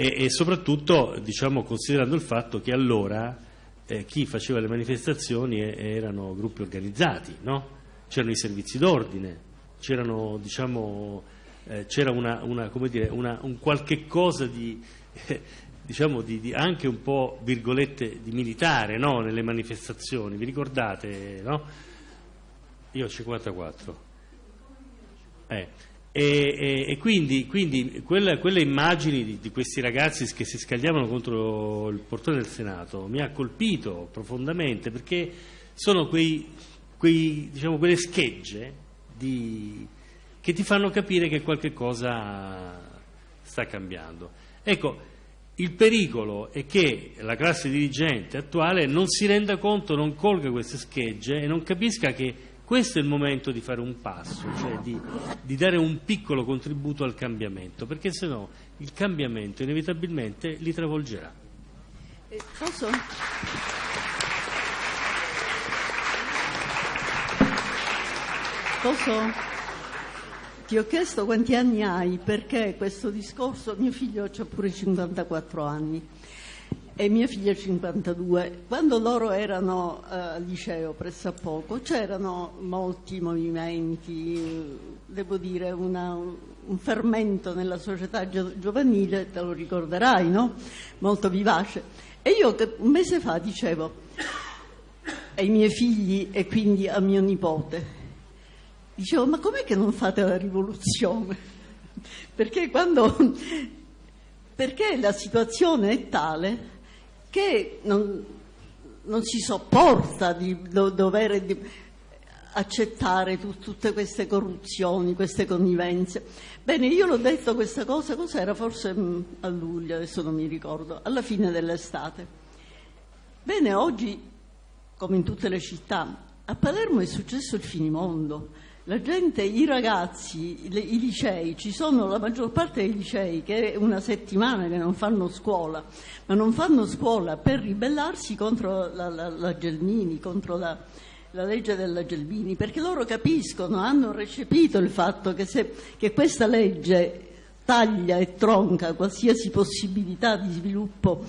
e, e soprattutto diciamo, considerando il fatto che allora eh, chi faceva le manifestazioni erano gruppi organizzati, no? c'erano i servizi d'ordine, c'erano, diciamo, eh, c'era una, una, una, un qualche cosa di, eh, diciamo di, di, anche un po' virgolette di militare no? nelle manifestazioni, vi ricordate? No? Io ho 54. Eh. E, e, e quindi, quindi quelle, quelle, immagini di, di, questi ragazzi che si scagliavano contro il portone del Senato mi ha colpito profondamente perché sono quei, quei, diciamo, quelle schegge di, che ti fanno capire che qualche cosa sta cambiando. Ecco, il pericolo è che la classe dirigente attuale non si renda conto, non colga queste schegge e non capisca che questo è il momento di fare un passo, cioè di, di dare un piccolo contributo al cambiamento, perché se no il cambiamento inevitabilmente li travolgerà. Eh, posso? Posso? Ti ho chiesto quanti anni hai, perché questo discorso, mio figlio ha pure 54 anni e mia figlia 52. Quando loro erano eh, al liceo pressappoco c'erano molti movimenti, devo dire una, un fermento nella società giovanile, te lo ricorderai, no? Molto vivace. E io un mese fa dicevo ai miei figli e quindi a mio nipote, dicevo ma com'è che non fate la rivoluzione? Perché quando... Perché la situazione è tale che non, non si sopporta di do, dover di accettare tu, tutte queste corruzioni, queste connivenze. Bene, io l'ho detto questa cosa, cos'era? Forse mm, a luglio, adesso non mi ricordo, alla fine dell'estate. Bene, oggi, come in tutte le città, a Palermo è successo il finimondo la gente, i ragazzi, le, i licei, ci sono la maggior parte dei licei che è una settimana che non fanno scuola, ma non fanno scuola per ribellarsi contro la, la, la Gelmini, contro la, la legge della Gelmini, perché loro capiscono, hanno recepito il fatto che, se, che questa legge taglia e tronca qualsiasi possibilità di sviluppo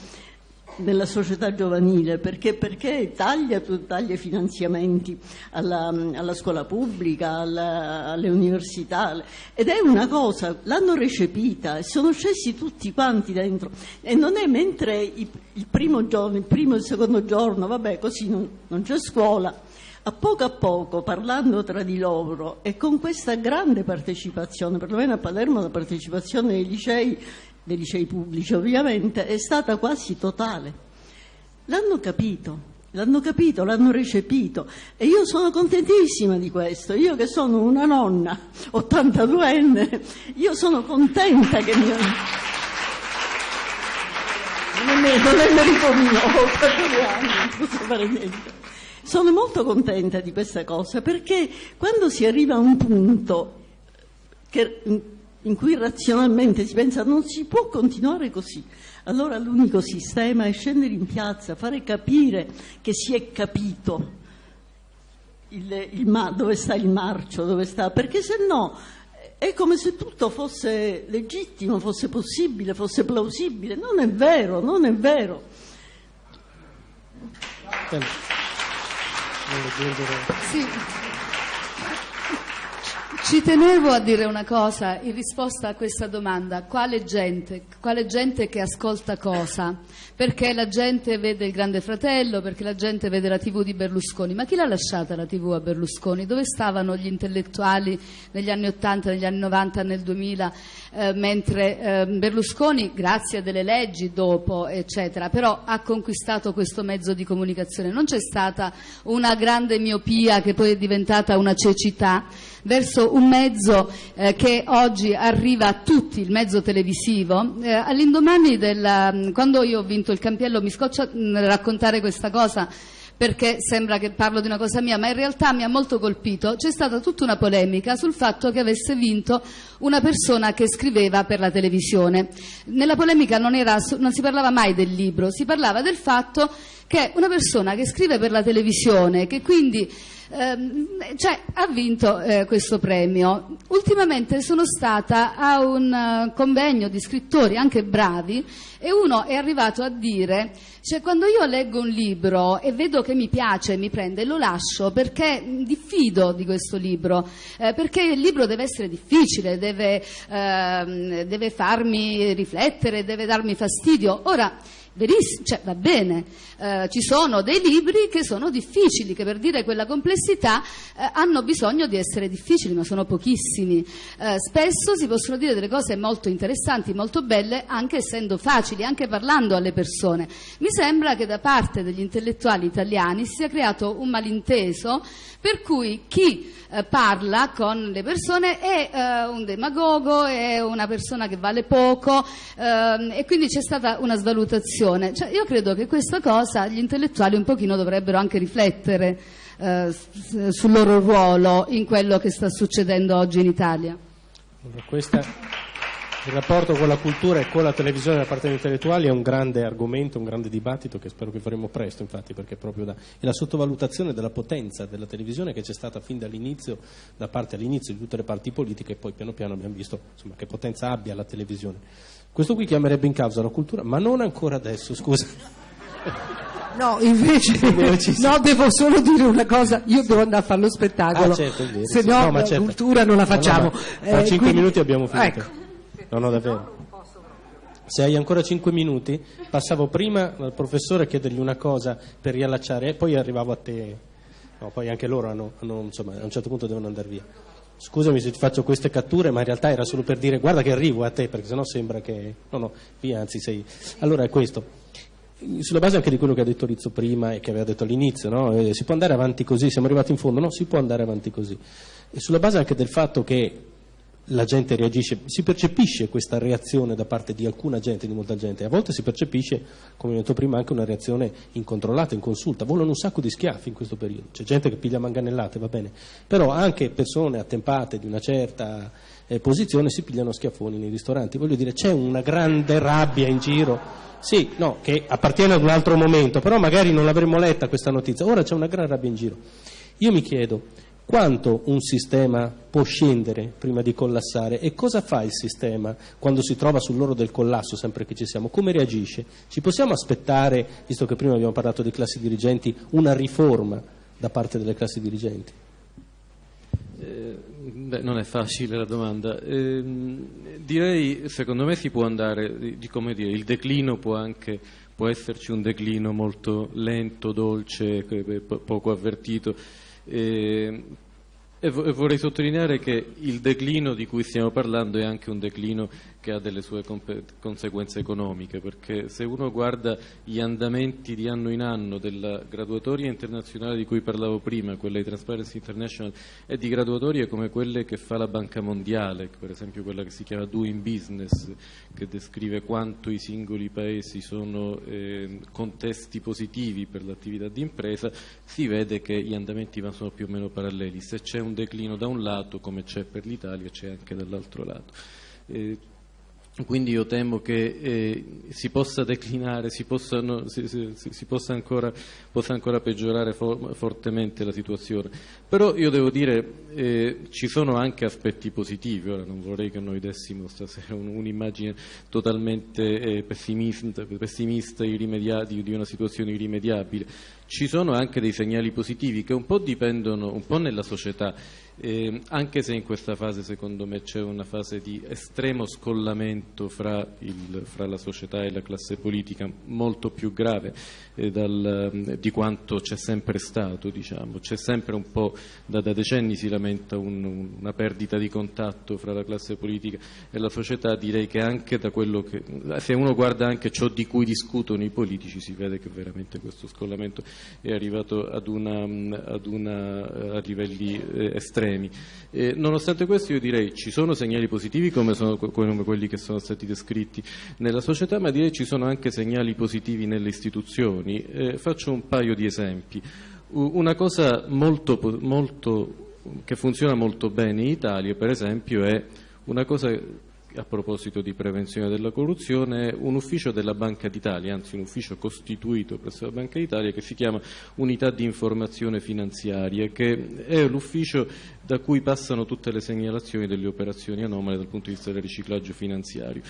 nella società giovanile, perché, perché taglia, taglia finanziamenti alla, alla, scuola pubblica, alla, alle università, ed è una cosa, l'hanno recepita e sono scesi tutti quanti dentro. E non è mentre il, il primo giorno, il primo e il secondo giorno, vabbè, così non, non c'è scuola, a poco a poco, parlando tra di loro e con questa grande partecipazione, perlomeno a Palermo la partecipazione dei licei, dei licei pubblici ovviamente, è stata quasi totale. L'hanno capito, l'hanno capito, l'hanno recepito e io sono contentissima di questo. Io che sono una nonna 82enne, io sono contenta che mio... Non è, non merito mio, ho 82 anni, non posso fare niente. Sono molto contenta di questa cosa perché quando si arriva a un punto che, in cui razionalmente si pensa non si può continuare così, allora l'unico sistema è scendere in piazza, fare capire che si è capito il, il, dove sta il marcio, dove sta, perché se no è come se tutto fosse legittimo, fosse possibile, fosse plausibile. Non è vero, non è vero. Sì. Ci tenevo a dire una cosa in risposta a questa domanda, quale gente, quale gente che ascolta cosa? Perché la gente vede il Grande Fratello, perché la gente vede la TV di Berlusconi, ma chi l'ha lasciata la TV a Berlusconi? Dove stavano gli intellettuali negli anni 80, negli anni 90, nel 2000, eh, mentre eh, Berlusconi, grazie a delle leggi dopo, eccetera, però ha conquistato questo mezzo di comunicazione. Non c'è stata una grande miopia che poi è diventata una cecità verso un mezzo eh, che oggi arriva a tutti, il mezzo televisivo. Eh, all'indomani del, mm, quando io ho vinto il campiello, mi scoccia mm, raccontare questa cosa perché sembra che parlo di una cosa mia, ma in realtà mi ha molto colpito, c'è stata tutta una polemica sul fatto che avesse vinto una persona che scriveva per la televisione. Nella polemica non, era, non si parlava mai del libro, si parlava del fatto che una persona che scrive per la televisione, che quindi ehm, cioè, ha vinto eh, questo premio. Ultimamente sono stata a un uh, convegno di scrittori anche bravi e uno è arrivato a dire, cioè quando io leggo un libro e vedo che mi piace, mi prende, lo lascio perché diffido di questo libro, eh, perché il libro deve essere difficile, deve, eh, deve farmi riflettere, deve darmi fastidio. Ora, cioè, va bene, eh, ci sono dei libri che sono difficili, che per dire quella complessità eh, hanno bisogno di essere difficili, ma sono pochissimi. Eh, spesso si possono dire delle cose molto interessanti, molto belle, anche essendo facili, anche parlando alle persone. Mi sembra che da parte degli intellettuali italiani si sia creato un malinteso per cui chi eh, parla con le persone è eh, un demagogo, è una persona che vale poco ehm, e quindi c'è stata una svalutazione. Cioè, io credo che questa cosa gli intellettuali un pochino dovrebbero anche riflettere eh, sul loro ruolo in quello che sta succedendo oggi in Italia. Questa, il rapporto con la cultura e con la televisione da parte degli intellettuali è un grande argomento, un grande dibattito che spero che faremo presto, infatti, perché proprio da, è la sottovalutazione della potenza della televisione che c'è stata fin dall'inizio, da parte all'inizio di tutte le parti politiche e poi piano piano abbiamo visto insomma, che potenza abbia la televisione. Questo qui chiamerebbe in causa la cultura, ma non ancora adesso, scusa. No, invece no, devo solo dire una cosa, io devo andare a fare lo spettacolo, ah, certo, vero, se no, no la certo. cultura non la facciamo. No, no, Tra eh, 5 quindi... minuti abbiamo finito. Ecco. No, no, davvero. Se hai ancora 5 minuti, passavo prima al professore a chiedergli una cosa per riallacciare e poi arrivavo a te. No, poi anche loro hanno, hanno, insomma, a un certo punto devono andare via scusami se ti faccio queste catture, ma in realtà era solo per dire guarda che arrivo a te, perché sennò sembra che... No, no, via, anzi sei... Allora è questo. Sulla base anche di quello che ha detto Rizzo prima e che aveva detto all'inizio, no? eh, si può andare avanti così, siamo arrivati in fondo, no, si può andare avanti così. E sulla base anche del fatto che la gente reagisce, si percepisce questa reazione da parte di alcuna gente, di molta gente, a volte si percepisce, come ho detto prima, anche una reazione incontrollata, inconsulta, volano un sacco di schiaffi in questo periodo, c'è gente che piglia manganellate, va bene, però anche persone attempate di una certa eh, posizione si pigliano schiaffoni nei ristoranti, voglio dire, c'è una grande rabbia in giro, sì, no, che appartiene ad un altro momento, però magari non l'avremmo letta questa notizia, ora c'è una gran rabbia in giro. Io mi chiedo, quanto un sistema può scendere prima di collassare e cosa fa il sistema quando si trova sull'oro del collasso, sempre che ci siamo, come reagisce? Ci possiamo aspettare, visto che prima abbiamo parlato di classi dirigenti, una riforma da parte delle classi dirigenti? Eh, beh, non è facile la domanda. Eh, direi, secondo me si può andare, di, di dire, il declino può anche può esserci un declino molto lento, dolce, poco avvertito E, e vorrei sottolineare che il declino di cui stiamo parlando è anche un declino che ha delle sue conseguenze economiche, perché se uno guarda gli andamenti di anno in anno della graduatoria internazionale di cui parlavo prima, quella di Transparency International, e di graduatorie come quelle che fa la Banca Mondiale, per esempio quella che si chiama Doing Business, che descrive quanto i singoli paesi sono eh, contesti positivi per l'attività di impresa, si vede che gli andamenti sono più o meno paralleli. Se c'è un declino da un lato, come c'è per l'Italia, c'è anche dall'altro lato. Eh, quindi io temo che eh, si possa declinare, si possa, no, si, si, si possa, ancora, possa, ancora, peggiorare for, fortemente la situazione. Però io devo dire eh, ci sono anche aspetti positivi, ora non vorrei che noi dessimo stasera un, un'immagine totalmente eh, pessimista, pessimista di una situazione irrimediabile. Ci sono anche dei segnali positivi che un po' dipendono un po' nella società eh, anche se in questa fase secondo me c'è una fase di estremo scollamento fra, il, fra la società e la classe politica molto più grave eh, dal, di quanto c'è sempre stato, diciamo. c'è sempre un po', da, da decenni si lamenta un, una perdita di contatto fra la classe politica e la società, direi che anche da quello che, se uno guarda anche ciò di cui discutono i politici si vede che veramente questo scollamento è arrivato ad una, ad una, a livelli eh, estremi problemi. Eh, nonostante questo io direi ci sono segnali positivi come, sono, come, quelli che sono stati descritti nella società, ma direi ci sono anche segnali positivi nelle istituzioni. Eh, faccio un paio di esempi. Una cosa molto, molto, che funziona molto bene in Italia, per esempio, è una cosa a proposito di prevenzione della corruzione, un ufficio della Banca d'Italia, anzi un ufficio costituito presso la Banca d'Italia che si chiama Unità di Informazione Finanziaria, che è l'ufficio da cui passano tutte le segnalazioni delle operazioni anomale dal punto di vista del riciclaggio finanziario,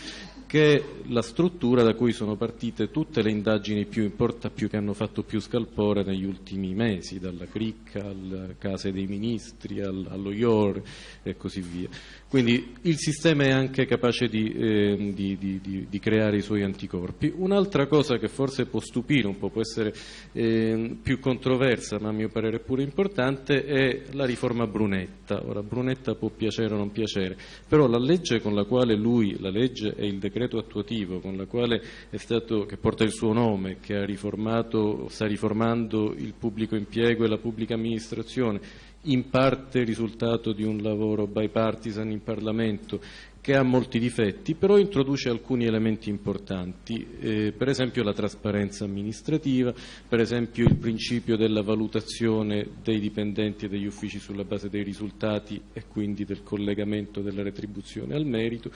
che è la struttura da cui sono partite tutte le indagini più importanti, che hanno fatto più scalpore negli ultimi mesi, dalla cricca alle case dei ministri, allo IOR e così via. Quindi il sistema è anche capace di, eh, di, di, di, creare i suoi anticorpi. Un'altra cosa che forse può stupire un po', può essere eh, più controversa, ma a mio parere pure importante, è la riforma Brunetta. Ora, Brunetta può piacere o non piacere, però la legge con la quale lui, la legge è il decreto attuativo con la quale è stato, che porta il suo nome, che ha riformato, sta riformando il pubblico impiego e la pubblica amministrazione, in parte risultato di un lavoro bipartisan in Parlamento che ha molti difetti, però introduce alcuni elementi importanti, eh, per esempio la trasparenza amministrativa, per esempio il principio della valutazione dei dipendenti e degli uffici sulla base dei risultati e quindi del collegamento della retribuzione al merito.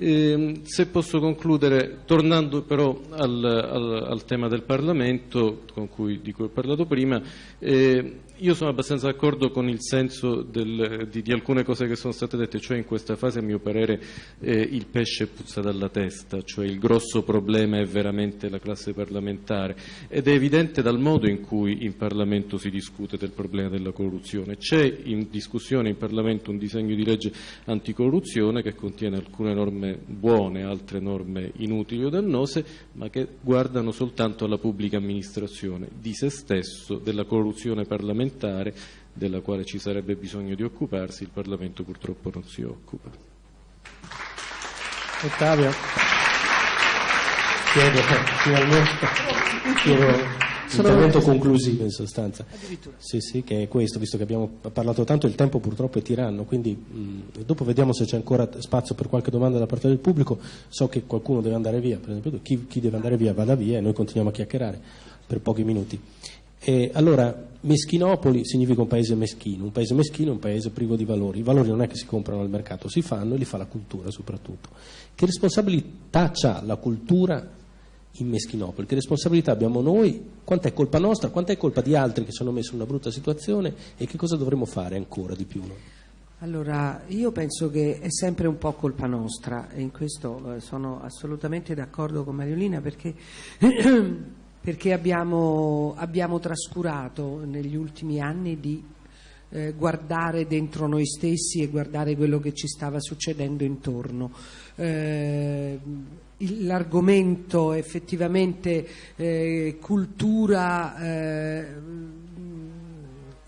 Eh, se posso concludere, tornando però al, al, al tema del Parlamento, cui, di cui ho parlato prima, eh, io sono abbastanza d'accordo con il senso del, di, di, alcune cose che sono state dette, cioè in questa fase a mio parere eh, il pesce puzza dalla testa, cioè il grosso problema è veramente la classe parlamentare ed è evidente dal modo in cui in Parlamento si discute del problema della corruzione. C'è in discussione in Parlamento un disegno di legge anticorruzione che contiene alcune norme buone, altre norme inutili o dannose, ma che guardano soltanto alla pubblica amministrazione, di se stesso, della corruzione parlamentare parlamentare della quale ci sarebbe bisogno di occuparsi, il Parlamento purtroppo non si occupa. Ottavio, chiedo finalmente chiedo intervento conclusivo in sostanza. Sì, sì, che è questo, visto che abbiamo parlato tanto, il tempo purtroppo è tiranno, quindi mh, dopo vediamo se c'è ancora spazio per qualche domanda da parte del pubblico. So che qualcuno deve andare via, per esempio chi, chi deve andare via vada via e noi continuiamo a chiacchierare per pochi minuti. E allora, Meschinopoli significa un paese meschino, un paese meschino è un paese privo di valori, i valori non è che si comprano al mercato, si fanno e li fa la cultura soprattutto. Che responsabilità ha la cultura in Meschinopoli? Che responsabilità abbiamo noi? Quant'è colpa nostra? Quant'è colpa di altri che sono messi in una brutta situazione? E che cosa dovremmo fare ancora di più? Allora, io penso che è sempre un po' colpa nostra e in questo eh, sono assolutamente d'accordo con Mariolina perché perché abbiamo, abbiamo trascurato negli ultimi anni di eh, guardare dentro noi stessi e guardare quello che ci stava succedendo intorno. Eh, l'argomento effettivamente eh, cultura eh,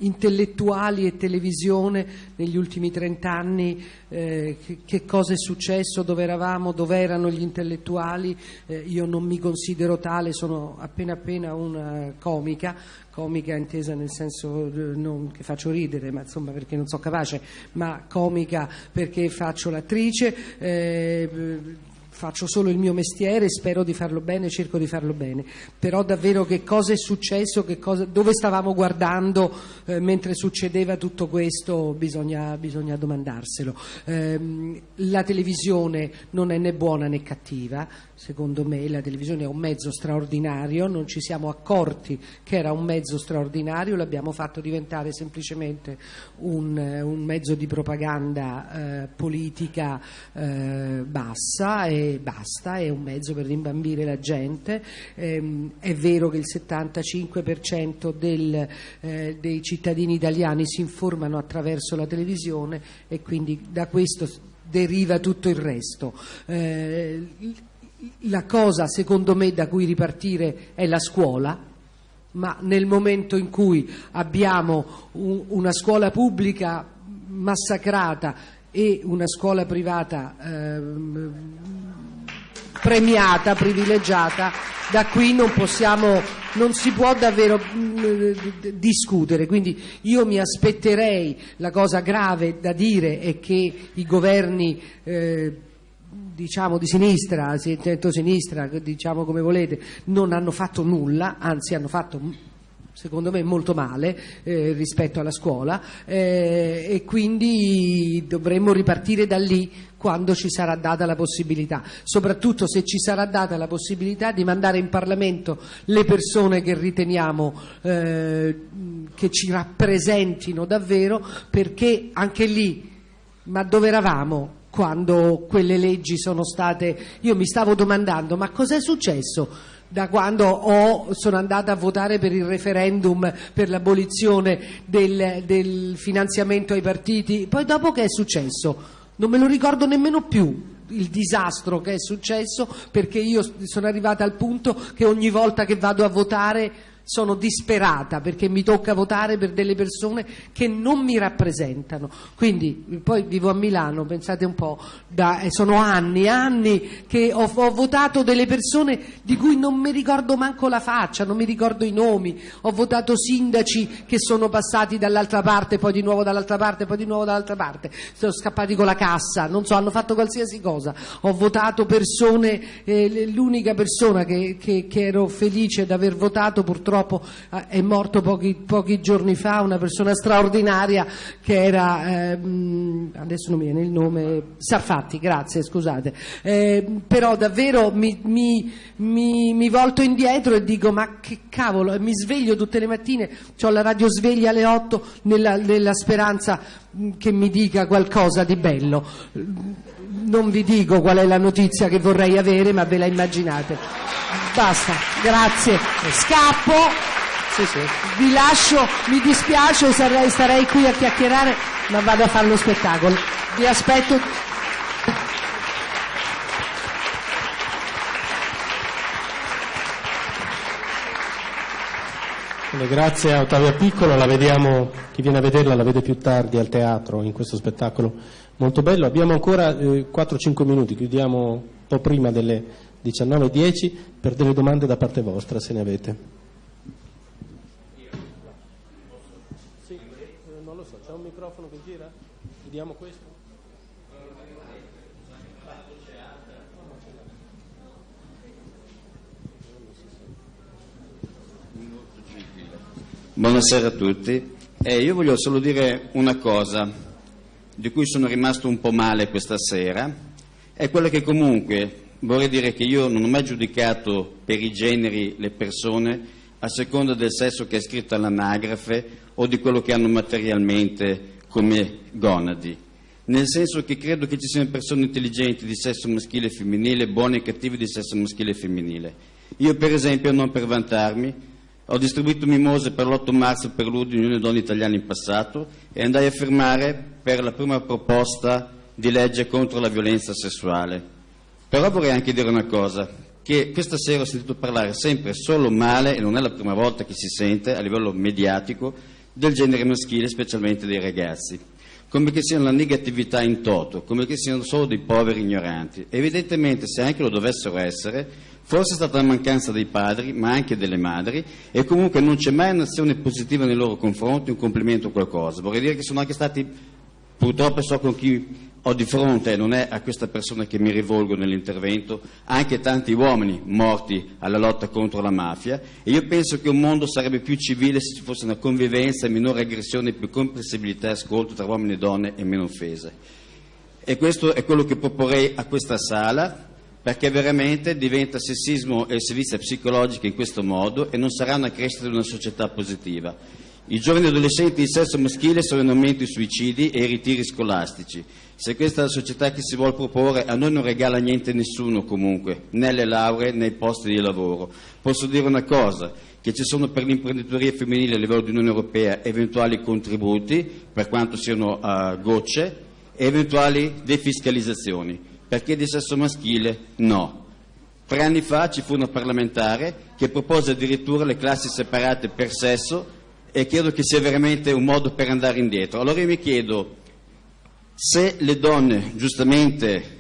intellettuali e televisione negli ultimi trent'anni, eh, che, che, cosa è successo, dove eravamo, dove erano gli intellettuali, eh, io non mi considero tale, sono appena appena una comica, comica intesa nel senso eh, non che faccio ridere, ma insomma perché non sono capace, ma comica perché faccio l'attrice. Eh, faccio solo il mio mestiere, spero di farlo bene, cerco di farlo bene, però davvero che cosa è successo, cosa, dove stavamo guardando eh, mentre succedeva tutto questo bisogna, bisogna domandarselo. Eh, la televisione non è né buona né cattiva, secondo me la televisione è un mezzo straordinario, non ci siamo accorti che era un mezzo straordinario, l'abbiamo fatto diventare semplicemente un, un mezzo di propaganda eh, politica eh, bassa e basta, è un mezzo per rimbambire la gente. Eh, è vero che il 75% del, eh, dei cittadini italiani si informano attraverso la televisione e quindi da questo deriva tutto il resto. Eh, la cosa secondo me da cui ripartire è la scuola, ma nel momento in cui abbiamo un, una scuola pubblica massacrata e una scuola privata eh, premiata, privilegiata, da qui non possiamo, non si può davvero mh, discutere. Quindi io mi aspetterei, la cosa grave da dire è che i governi eh, diciamo di sinistra, centro-sinistra, diciamo come volete, non hanno fatto nulla, anzi hanno fatto secondo me molto male eh, rispetto alla scuola eh, e quindi dovremmo ripartire da lì quando ci sarà data la possibilità, soprattutto se ci sarà data la possibilità di mandare in Parlamento le persone che riteniamo eh, che ci rappresentino davvero, perché anche lì, ma dove eravamo? Quando quelle leggi sono state. Io mi stavo domandando, ma cos'è successo? Da quando ho, sono andata a votare per il referendum per l'abolizione del, del finanziamento ai partiti, poi dopo che è successo? Non me lo ricordo nemmeno più il disastro che è successo perché io sono arrivata al punto che ogni volta che vado a votare sono disperata perché mi tocca votare per delle persone che non mi rappresentano. Quindi poi vivo a Milano, pensate un po', da, eh, sono anni, anni che ho, ho, votato delle persone di cui non mi ricordo manco la faccia, non mi ricordo i nomi, ho votato sindaci che sono passati dall'altra parte, poi di nuovo dall'altra parte, poi di nuovo dall'altra parte, sono scappati con la cassa, non so, hanno fatto qualsiasi cosa. Ho votato persone, eh, l'unica persona che, che, che ero felice di aver votato purtroppo purtroppo eh, è morto pochi, pochi, giorni fa una persona straordinaria che era, ehm, adesso non mi viene il nome, Sarfatti, grazie, scusate, eh, però davvero mi, mi, mi, mi, volto indietro e dico ma che cavolo, mi sveglio tutte le mattine, ho la radio sveglia alle 8 nella, nella speranza mm, che mi dica qualcosa di bello non vi dico qual è la notizia che vorrei avere, ma ve la immaginate. Basta, grazie. Scappo. Sì, sì. Vi lascio, mi dispiace, sarei, starei qui a chiacchierare, ma vado a fare lo spettacolo. Vi aspetto. Grazie a Ottavia Piccolo, la vediamo, chi viene a vederla la vede più tardi al teatro in questo spettacolo molto bello. Abbiamo ancora eh, 4-5 minuti, chiudiamo un po' prima delle 19.10 per delle domande da parte vostra, se ne avete. Sì, eh, non lo so, c'è un microfono che gira? Vediamo questo. Buonasera a tutti. Eh, io voglio solo dire una cosa di cui sono rimasto un po' male questa sera, è quella che comunque vorrei dire che io non ho mai giudicato per i generi le persone a seconda del sesso che è scritto all'anagrafe o di quello che hanno materialmente come gonadi. Nel senso che credo che ci siano persone intelligenti di sesso maschile e femminile, buone e cattive di sesso maschile e femminile. Io per esempio, non per vantarmi, ho distribuito mimose per l'8 marzo per l'Unione Donne Italiane in passato e andai a firmare per la prima proposta di legge contro la violenza sessuale. Però vorrei anche dire una cosa, che questa sera ho sentito parlare sempre solo male, e non è la prima volta che si sente a livello mediatico, del genere maschile, specialmente dei ragazzi, come che siano la negatività in toto, come che siano solo dei poveri ignoranti. Evidentemente, se anche lo dovessero essere, forse è stata la mancanza dei padri, ma anche delle madri, e comunque non c'è mai un'azione positiva nei loro confronti, un complimento o qualcosa. Vorrei dire che sono anche stati, purtroppo so con chi ho di fronte, non è a questa persona che mi rivolgo nell'intervento, anche tanti uomini morti alla lotta contro la mafia e io penso che un mondo sarebbe più civile se ci fosse una convivenza, minore aggressione, più comprensibilità e ascolto tra uomini e donne e meno offese. E questo è quello che proporrei a questa sala perché veramente diventa sessismo e servizia psicologica in questo modo e non sarà una crescita di una società positiva. I giovani adolescenti di sesso maschile sono in aumento i suicidi e i ritiri scolastici. Se questa è la società che si vuole proporre, a noi non regala niente nessuno comunque, né le lauree né i posti di lavoro. Posso dire una cosa, che ci sono per l'imprenditoria femminile a livello di Unione Europea eventuali contributi, per quanto siano uh, gocce, e eventuali defiscalizzazioni. Perché di sesso maschile no. Tre anni fa ci fu una parlamentare che propose addirittura le classi separate per sesso e credo che sia veramente un modo per andare indietro. Allora io mi chiedo se le donne giustamente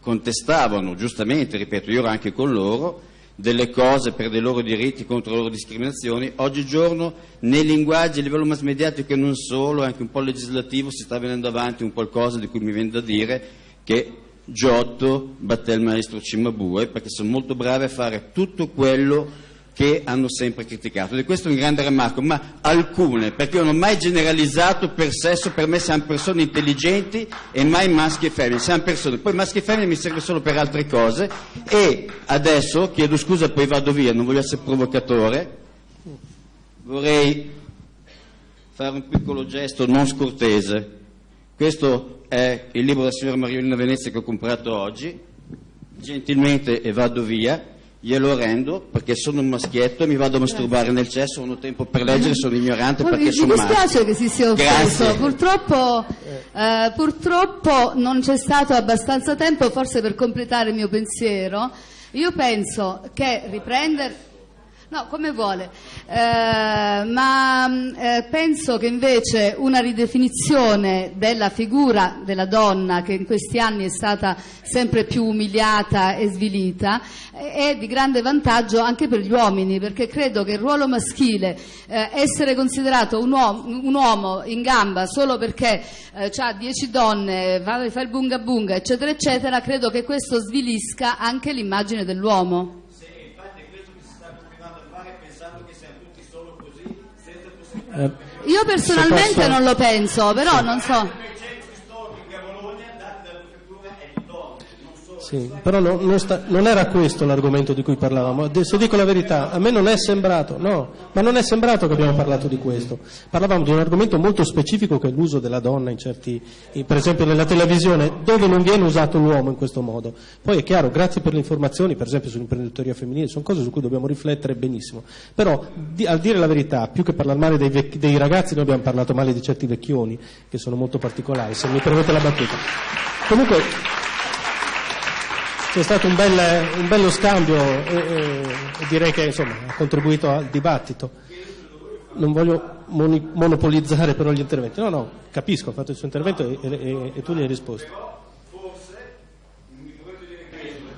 contestavano, giustamente, ripeto, io ero anche con loro, delle cose per dei loro diritti contro le loro discriminazioni, oggigiorno nei linguaggi a livello mass mediatico e non solo, anche un po' legislativo, si sta venendo avanti un qualcosa di cui mi viene da dire che Giotto batté il maestro Cimabue perché sono molto bravi a fare tutto quello che hanno sempre criticato. E questo è un grande remarco, ma alcune, perché io non ho mai generalizzato per sesso, per me siamo persone intelligenti e mai maschi e femmine, siamo persone, poi maschi e femmine mi serve solo per altre cose e adesso, chiedo scusa poi vado via, non voglio essere provocatore, vorrei fare un piccolo gesto non scortese. Questo è il libro della signora Mariolina Venezia che ho comprato oggi, gentilmente e vado via glielo rendo perché sono un maschietto e mi vado a masturbare nel cesso, non ho tempo per leggere, sono ignorante perché mi, sono maschio. Mi dispiace che si sia offeso, purtroppo, eh, purtroppo non c'è stato abbastanza tempo forse per completare il mio pensiero. Io penso che riprendere... No, come vuole, eh, ma mh, eh, penso che invece una ridefinizione della figura della donna, che in questi anni è stata sempre più umiliata e svilita, eh, è di grande vantaggio anche per gli uomini, perché credo che il ruolo maschile, eh, essere considerato un uomo, un uomo, in gamba solo perché ha dieci donne, va, fa il bunga bunga, eccetera, eccetera, credo che questo svilisca anche l'immagine dell'uomo. Io personalmente posso- non lo penso, però non so. Sì, però no- non, sta- non era questo l'argomento di cui parlavamo. Se dico la verità, a me non è sembrato, no, ma non è sembrato che abbiamo parlato di questo. Parlavamo di un argomento molto specifico che è l'uso della donna in certi, per esempio nella televisione, dove non viene usato l'uomo in questo modo. Poi è chiaro, grazie per le informazioni, per esempio sull'imprenditoria femminile, sono cose su cui dobbiamo riflettere benissimo. Però, di- al dire la verità, più che parlare male dei, vecchi- dei ragazzi, noi abbiamo parlato male di certi vecchioni, che sono molto particolari, se mi permette la battuta. Comunque, c'è stato un, bel- un bello scambio e, e- e direi che insomma, ha contribuito al dibattito. Non voglio moni- monopolizzare però gli interventi. No, no, capisco, ha fatto il suo intervento e, e- tu gli hai risposto.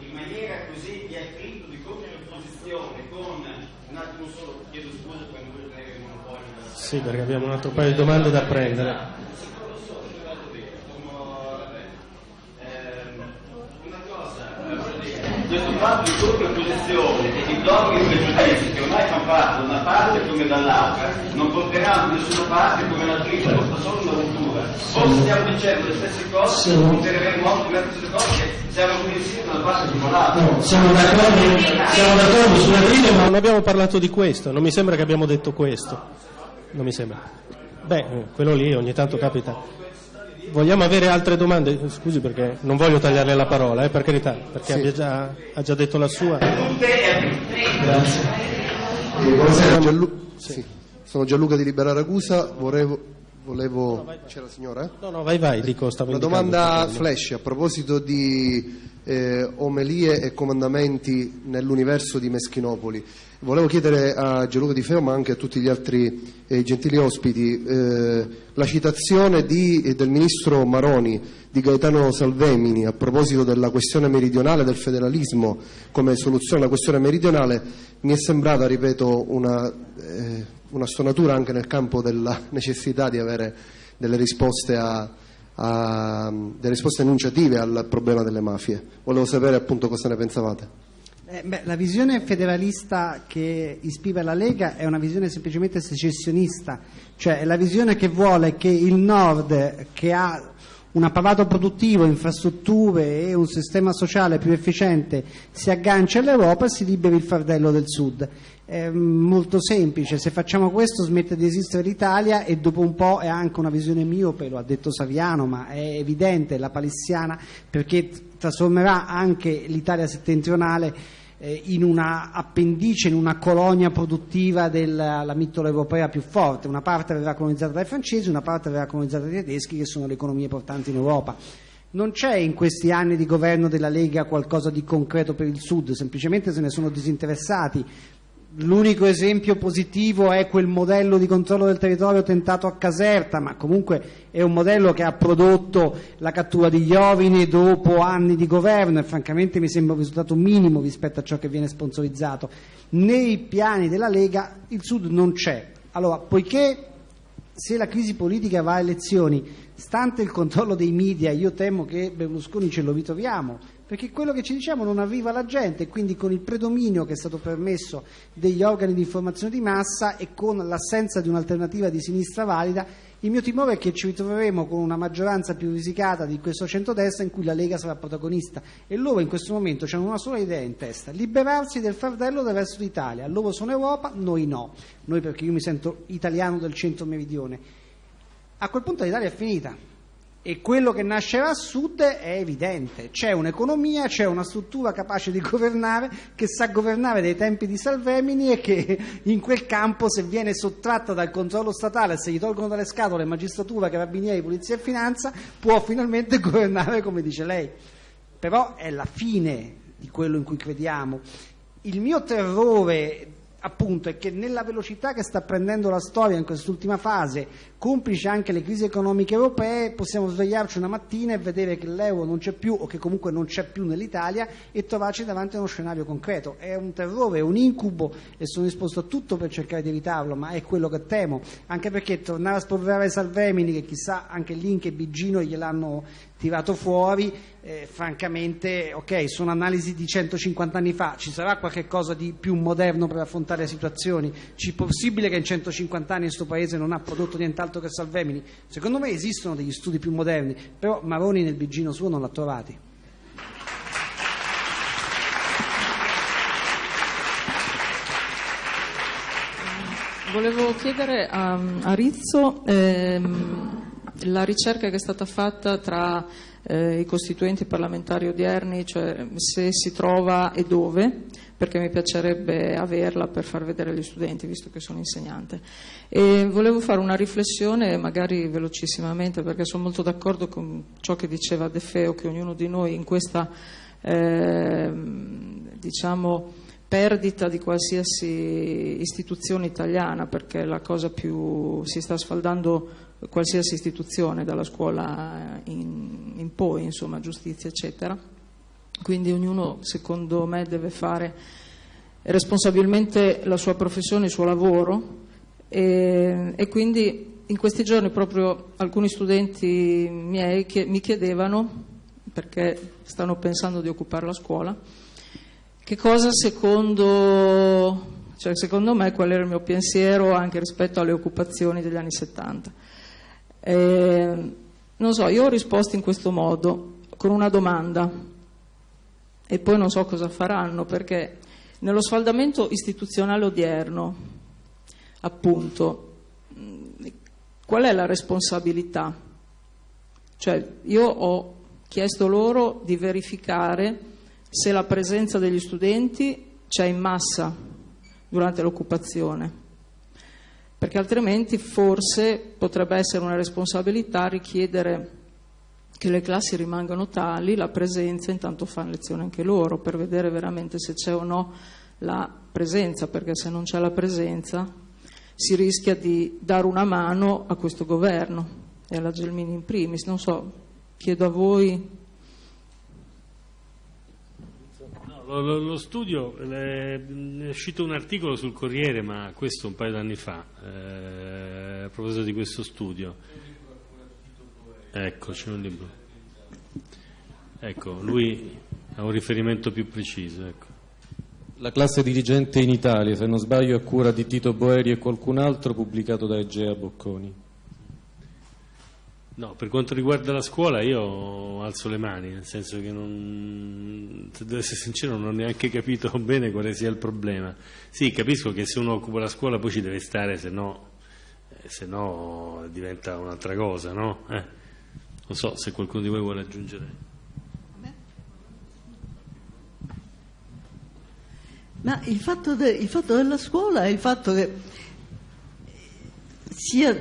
in maniera così di attrito, di contrapposizione con un attimo solo, chiedo scusa perché non voglio tenere il monopolio della Sì, perché abbiamo un altro paio di domande da prendere. Questo fatto di contrapposizione e di dogmi e pregiudizi che ormai fanno parte da una parte come dall'altra non porteranno da nessuna parte come l'altrista, porta solo una rottura. Forse stiamo dicendo le stesse cose, porteremo molto le stesse cose siamo convinti da una parte come dall'altra. Siamo d'accordo, siamo d'accordo sulla triglia, ma non abbiamo parlato di questo, non mi sembra che abbiamo detto questo. Non mi sembra. Beh, eh, quello lì ogni tanto capita. Vogliamo avere altre domande? Scusi perché non voglio tagliarle la parola, eh, per carità, perché abbia già- ha già detto la sua. Grazie. Buonasera, Gianlu- sì. Sono Gianluca di Libera Ragusa, volevo... volevo... C'è la signora? eh? No, no, vai, vai, dico, stavo Una domanda flash a proposito di eh, omelie e comandamenti nell'universo di Meschinopoli. Volevo chiedere a Gianluca Di Feo, ma anche a tutti gli altri eh, gentili ospiti, eh, la citazione di, eh, del ministro Maroni di Gaetano Salvemini a proposito della questione meridionale, del federalismo come soluzione alla questione meridionale, mi è sembrata, ripeto, una, eh, una stonatura anche nel campo della necessità di avere delle risposte a, a, delle risposte enunciative al problema delle mafie. Volevo sapere appunto cosa ne pensavate. Eh, beh, la visione federalista che ispira la Lega è una visione semplicemente secessionista, cioè è la visione che vuole che il nord, che ha un apparato produttivo, infrastrutture e un sistema sociale più efficiente, si aggancia all'Europa e si liberi il fardello del sud. È molto semplice, se facciamo questo smette di esistere l'Italia e dopo un po' è anche una visione miope, lo ha detto Saviano, ma è evidente, la palissiana, perché trasformerà anche l'Italia settentrionale in una appendice, in una colonia produttiva della mitteleuropea più forte. Una parte verrà colonizzata dai francesi, una parte verrà colonizzata dai tedeschi, che sono le economie portanti in Europa. Non c'è in questi anni di governo della Lega qualcosa di concreto per il Sud, semplicemente se ne sono disinteressati. L'unico esempio positivo è quel modello di controllo del territorio tentato a Caserta, ma comunque è un modello che ha prodotto la cattura di Iovine dopo anni di governo e francamente mi sembra un risultato minimo rispetto a ciò che viene sponsorizzato. Nei piani della Lega il Sud non c'è. Allora, poiché se la crisi politica va a elezioni, stante il controllo dei media, io temo che Berlusconi ce lo ritroviamo, perché quello che ci diciamo non arriva alla gente, quindi con il predominio che è stato permesso degli organi di informazione di massa e con l'assenza di un'alternativa di sinistra valida, il mio timore è che ci ritroveremo con una maggioranza più risicata di questo centrodestra in cui la Lega sarà protagonista e loro in questo momento hanno una sola idea in testa, liberarsi del fardello del resto d'Italia. Loro sono Europa, noi no. Noi perché io mi sento italiano del centro meridione. A quel punto l'Italia è finita e quello che nascerà a sud è evidente, c'è un'economia, c'è una struttura capace di governare, che sa governare dai tempi di Salvemini e che in quel campo se viene sottratta dal controllo statale, se gli tolgono dalle scatole magistratura, carabinieri, polizia e finanza, può finalmente governare come dice lei. Però è la fine di quello in cui crediamo. Il mio terrore appunto è che nella velocità che sta prendendo la storia in quest'ultima fase, complice anche le crisi economiche europee, possiamo svegliarci una mattina e vedere che l'euro non c'è più o che comunque non c'è più nell'Italia e trovarci davanti a uno scenario concreto. È un terrore, è un incubo e sono disposto a tutto per cercare di evitarlo, ma è quello che temo, anche perché tornare a spolverare Salvemini, che chissà anche Link e Bigino gliel'hanno tirato fuori, eh, francamente, ok, sono analisi di 150 anni fa, ci sarà qualche cosa di più moderno per affrontare le situazioni? È possibile che in 150 anni questo Paese non ha prodotto nient'altro che Salvemini? Secondo me esistono degli studi più moderni, però Maroni nel bigino suo non l'ha trovati. Volevo chiedere a, a Rizzo ehm, la ricerca che è stata fatta tra eh, i costituenti parlamentari odierni, cioè se si trova e dove, perché mi piacerebbe averla per far vedere agli studenti, visto che sono insegnante. E volevo fare una riflessione, magari velocissimamente, perché sono molto d'accordo con ciò che diceva De Feo, che ognuno di noi in questa eh, diciamo, perdita di qualsiasi istituzione italiana, perché la cosa più si sta sfaldando qualsiasi istituzione, dalla scuola in, in poi, insomma, giustizia, eccetera. Quindi ognuno, secondo me, deve fare responsabilmente la sua professione, il suo lavoro e, e quindi in questi giorni proprio alcuni studenti miei che mi chiedevano, perché stanno pensando di occupare la scuola, che cosa secondo, cioè secondo me qual era il mio pensiero anche rispetto alle occupazioni degli anni 70. Eh, non so, io ho risposto in questo modo, con una domanda, e poi non so cosa faranno, perché nello sfaldamento istituzionale odierno, appunto, qual è la responsabilità? Cioè, io ho chiesto loro di verificare se la presenza degli studenti c'è in massa durante l'occupazione perché altrimenti forse potrebbe essere una responsabilità richiedere che le classi rimangano tali, la presenza, intanto fanno lezione anche loro per vedere veramente se c'è o no la presenza, perché se non c'è la presenza si rischia di dare una mano a questo governo e alla Gelmini in primis. Non so, chiedo a voi Lo, lo, studio, è uscito un articolo sul Corriere, ma questo un paio d'anni fa, eh, a proposito di questo studio. Ecco, c'è un libro. Ecco, lui ha un riferimento più preciso. Ecco. La classe dirigente in Italia, se non sbaglio, a cura di Tito Boeri e qualcun altro, pubblicato da Egea Bocconi. No, per quanto riguarda la scuola io alzo le mani, nel senso che non, se devo essere sincero non ho neanche capito bene quale sia il problema. Sì, capisco che se uno occupa la scuola poi ci deve stare, se no, eh, se no diventa un'altra cosa, no? Eh, non so se qualcuno di voi vuole aggiungere. Ma il fatto, de, il fatto della scuola è il fatto che sia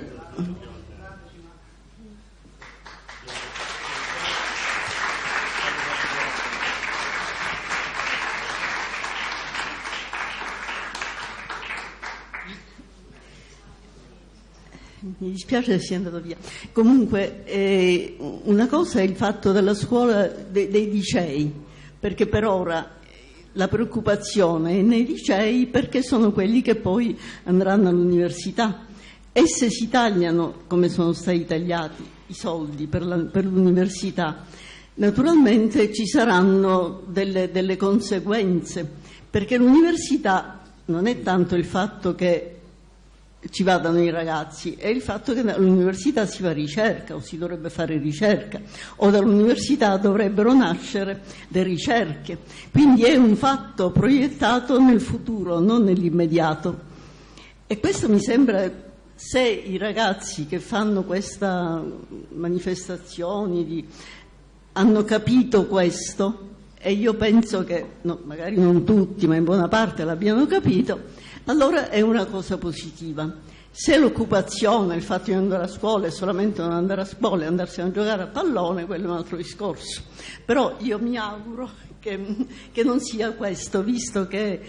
mi dispiace sia andato via. Comunque, eh, una cosa è il fatto della scuola de, dei licei, perché per ora la preoccupazione è nei licei perché sono quelli che poi andranno all'università. E se si tagliano, come sono stati tagliati, i soldi per, la, per l'università, naturalmente ci saranno delle, delle conseguenze, perché l'università non è tanto il fatto che ci vadano i ragazzi è il fatto che all'università si fa ricerca o si dovrebbe fare ricerca o dall'università dovrebbero nascere le ricerche. Quindi è un fatto proiettato nel futuro, non nell'immediato. E questo mi sembra, se i ragazzi che fanno queste manifestazioni hanno capito questo, e io penso che, no, magari non tutti, ma in buona parte l'abbiano capito, allora è una cosa positiva. Se l'occupazione, il fatto di andare a scuola è solamente non andare a scuola e andarsi a giocare a pallone, quello è un altro discorso. Però io mi auguro che, che non sia questo, visto che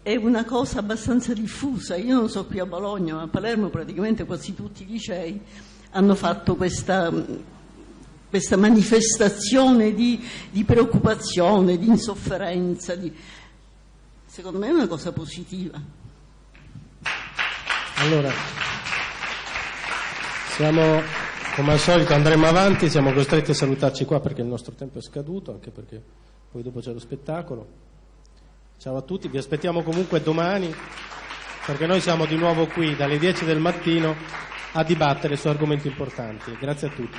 è una cosa abbastanza diffusa. Io non so qui a Bologna, ma a Palermo praticamente quasi tutti i licei hanno fatto questa, questa manifestazione di, di, preoccupazione, di insofferenza. Di... Secondo me è una cosa positiva. Allora, siamo, come al solito andremo avanti, siamo costretti a salutarci qua perché il nostro tempo è scaduto, anche perché poi dopo c'è lo spettacolo. Ciao a tutti, vi aspettiamo comunque domani perché noi siamo di nuovo qui dalle 10 del mattino a dibattere su argomenti importanti. Grazie a tutti.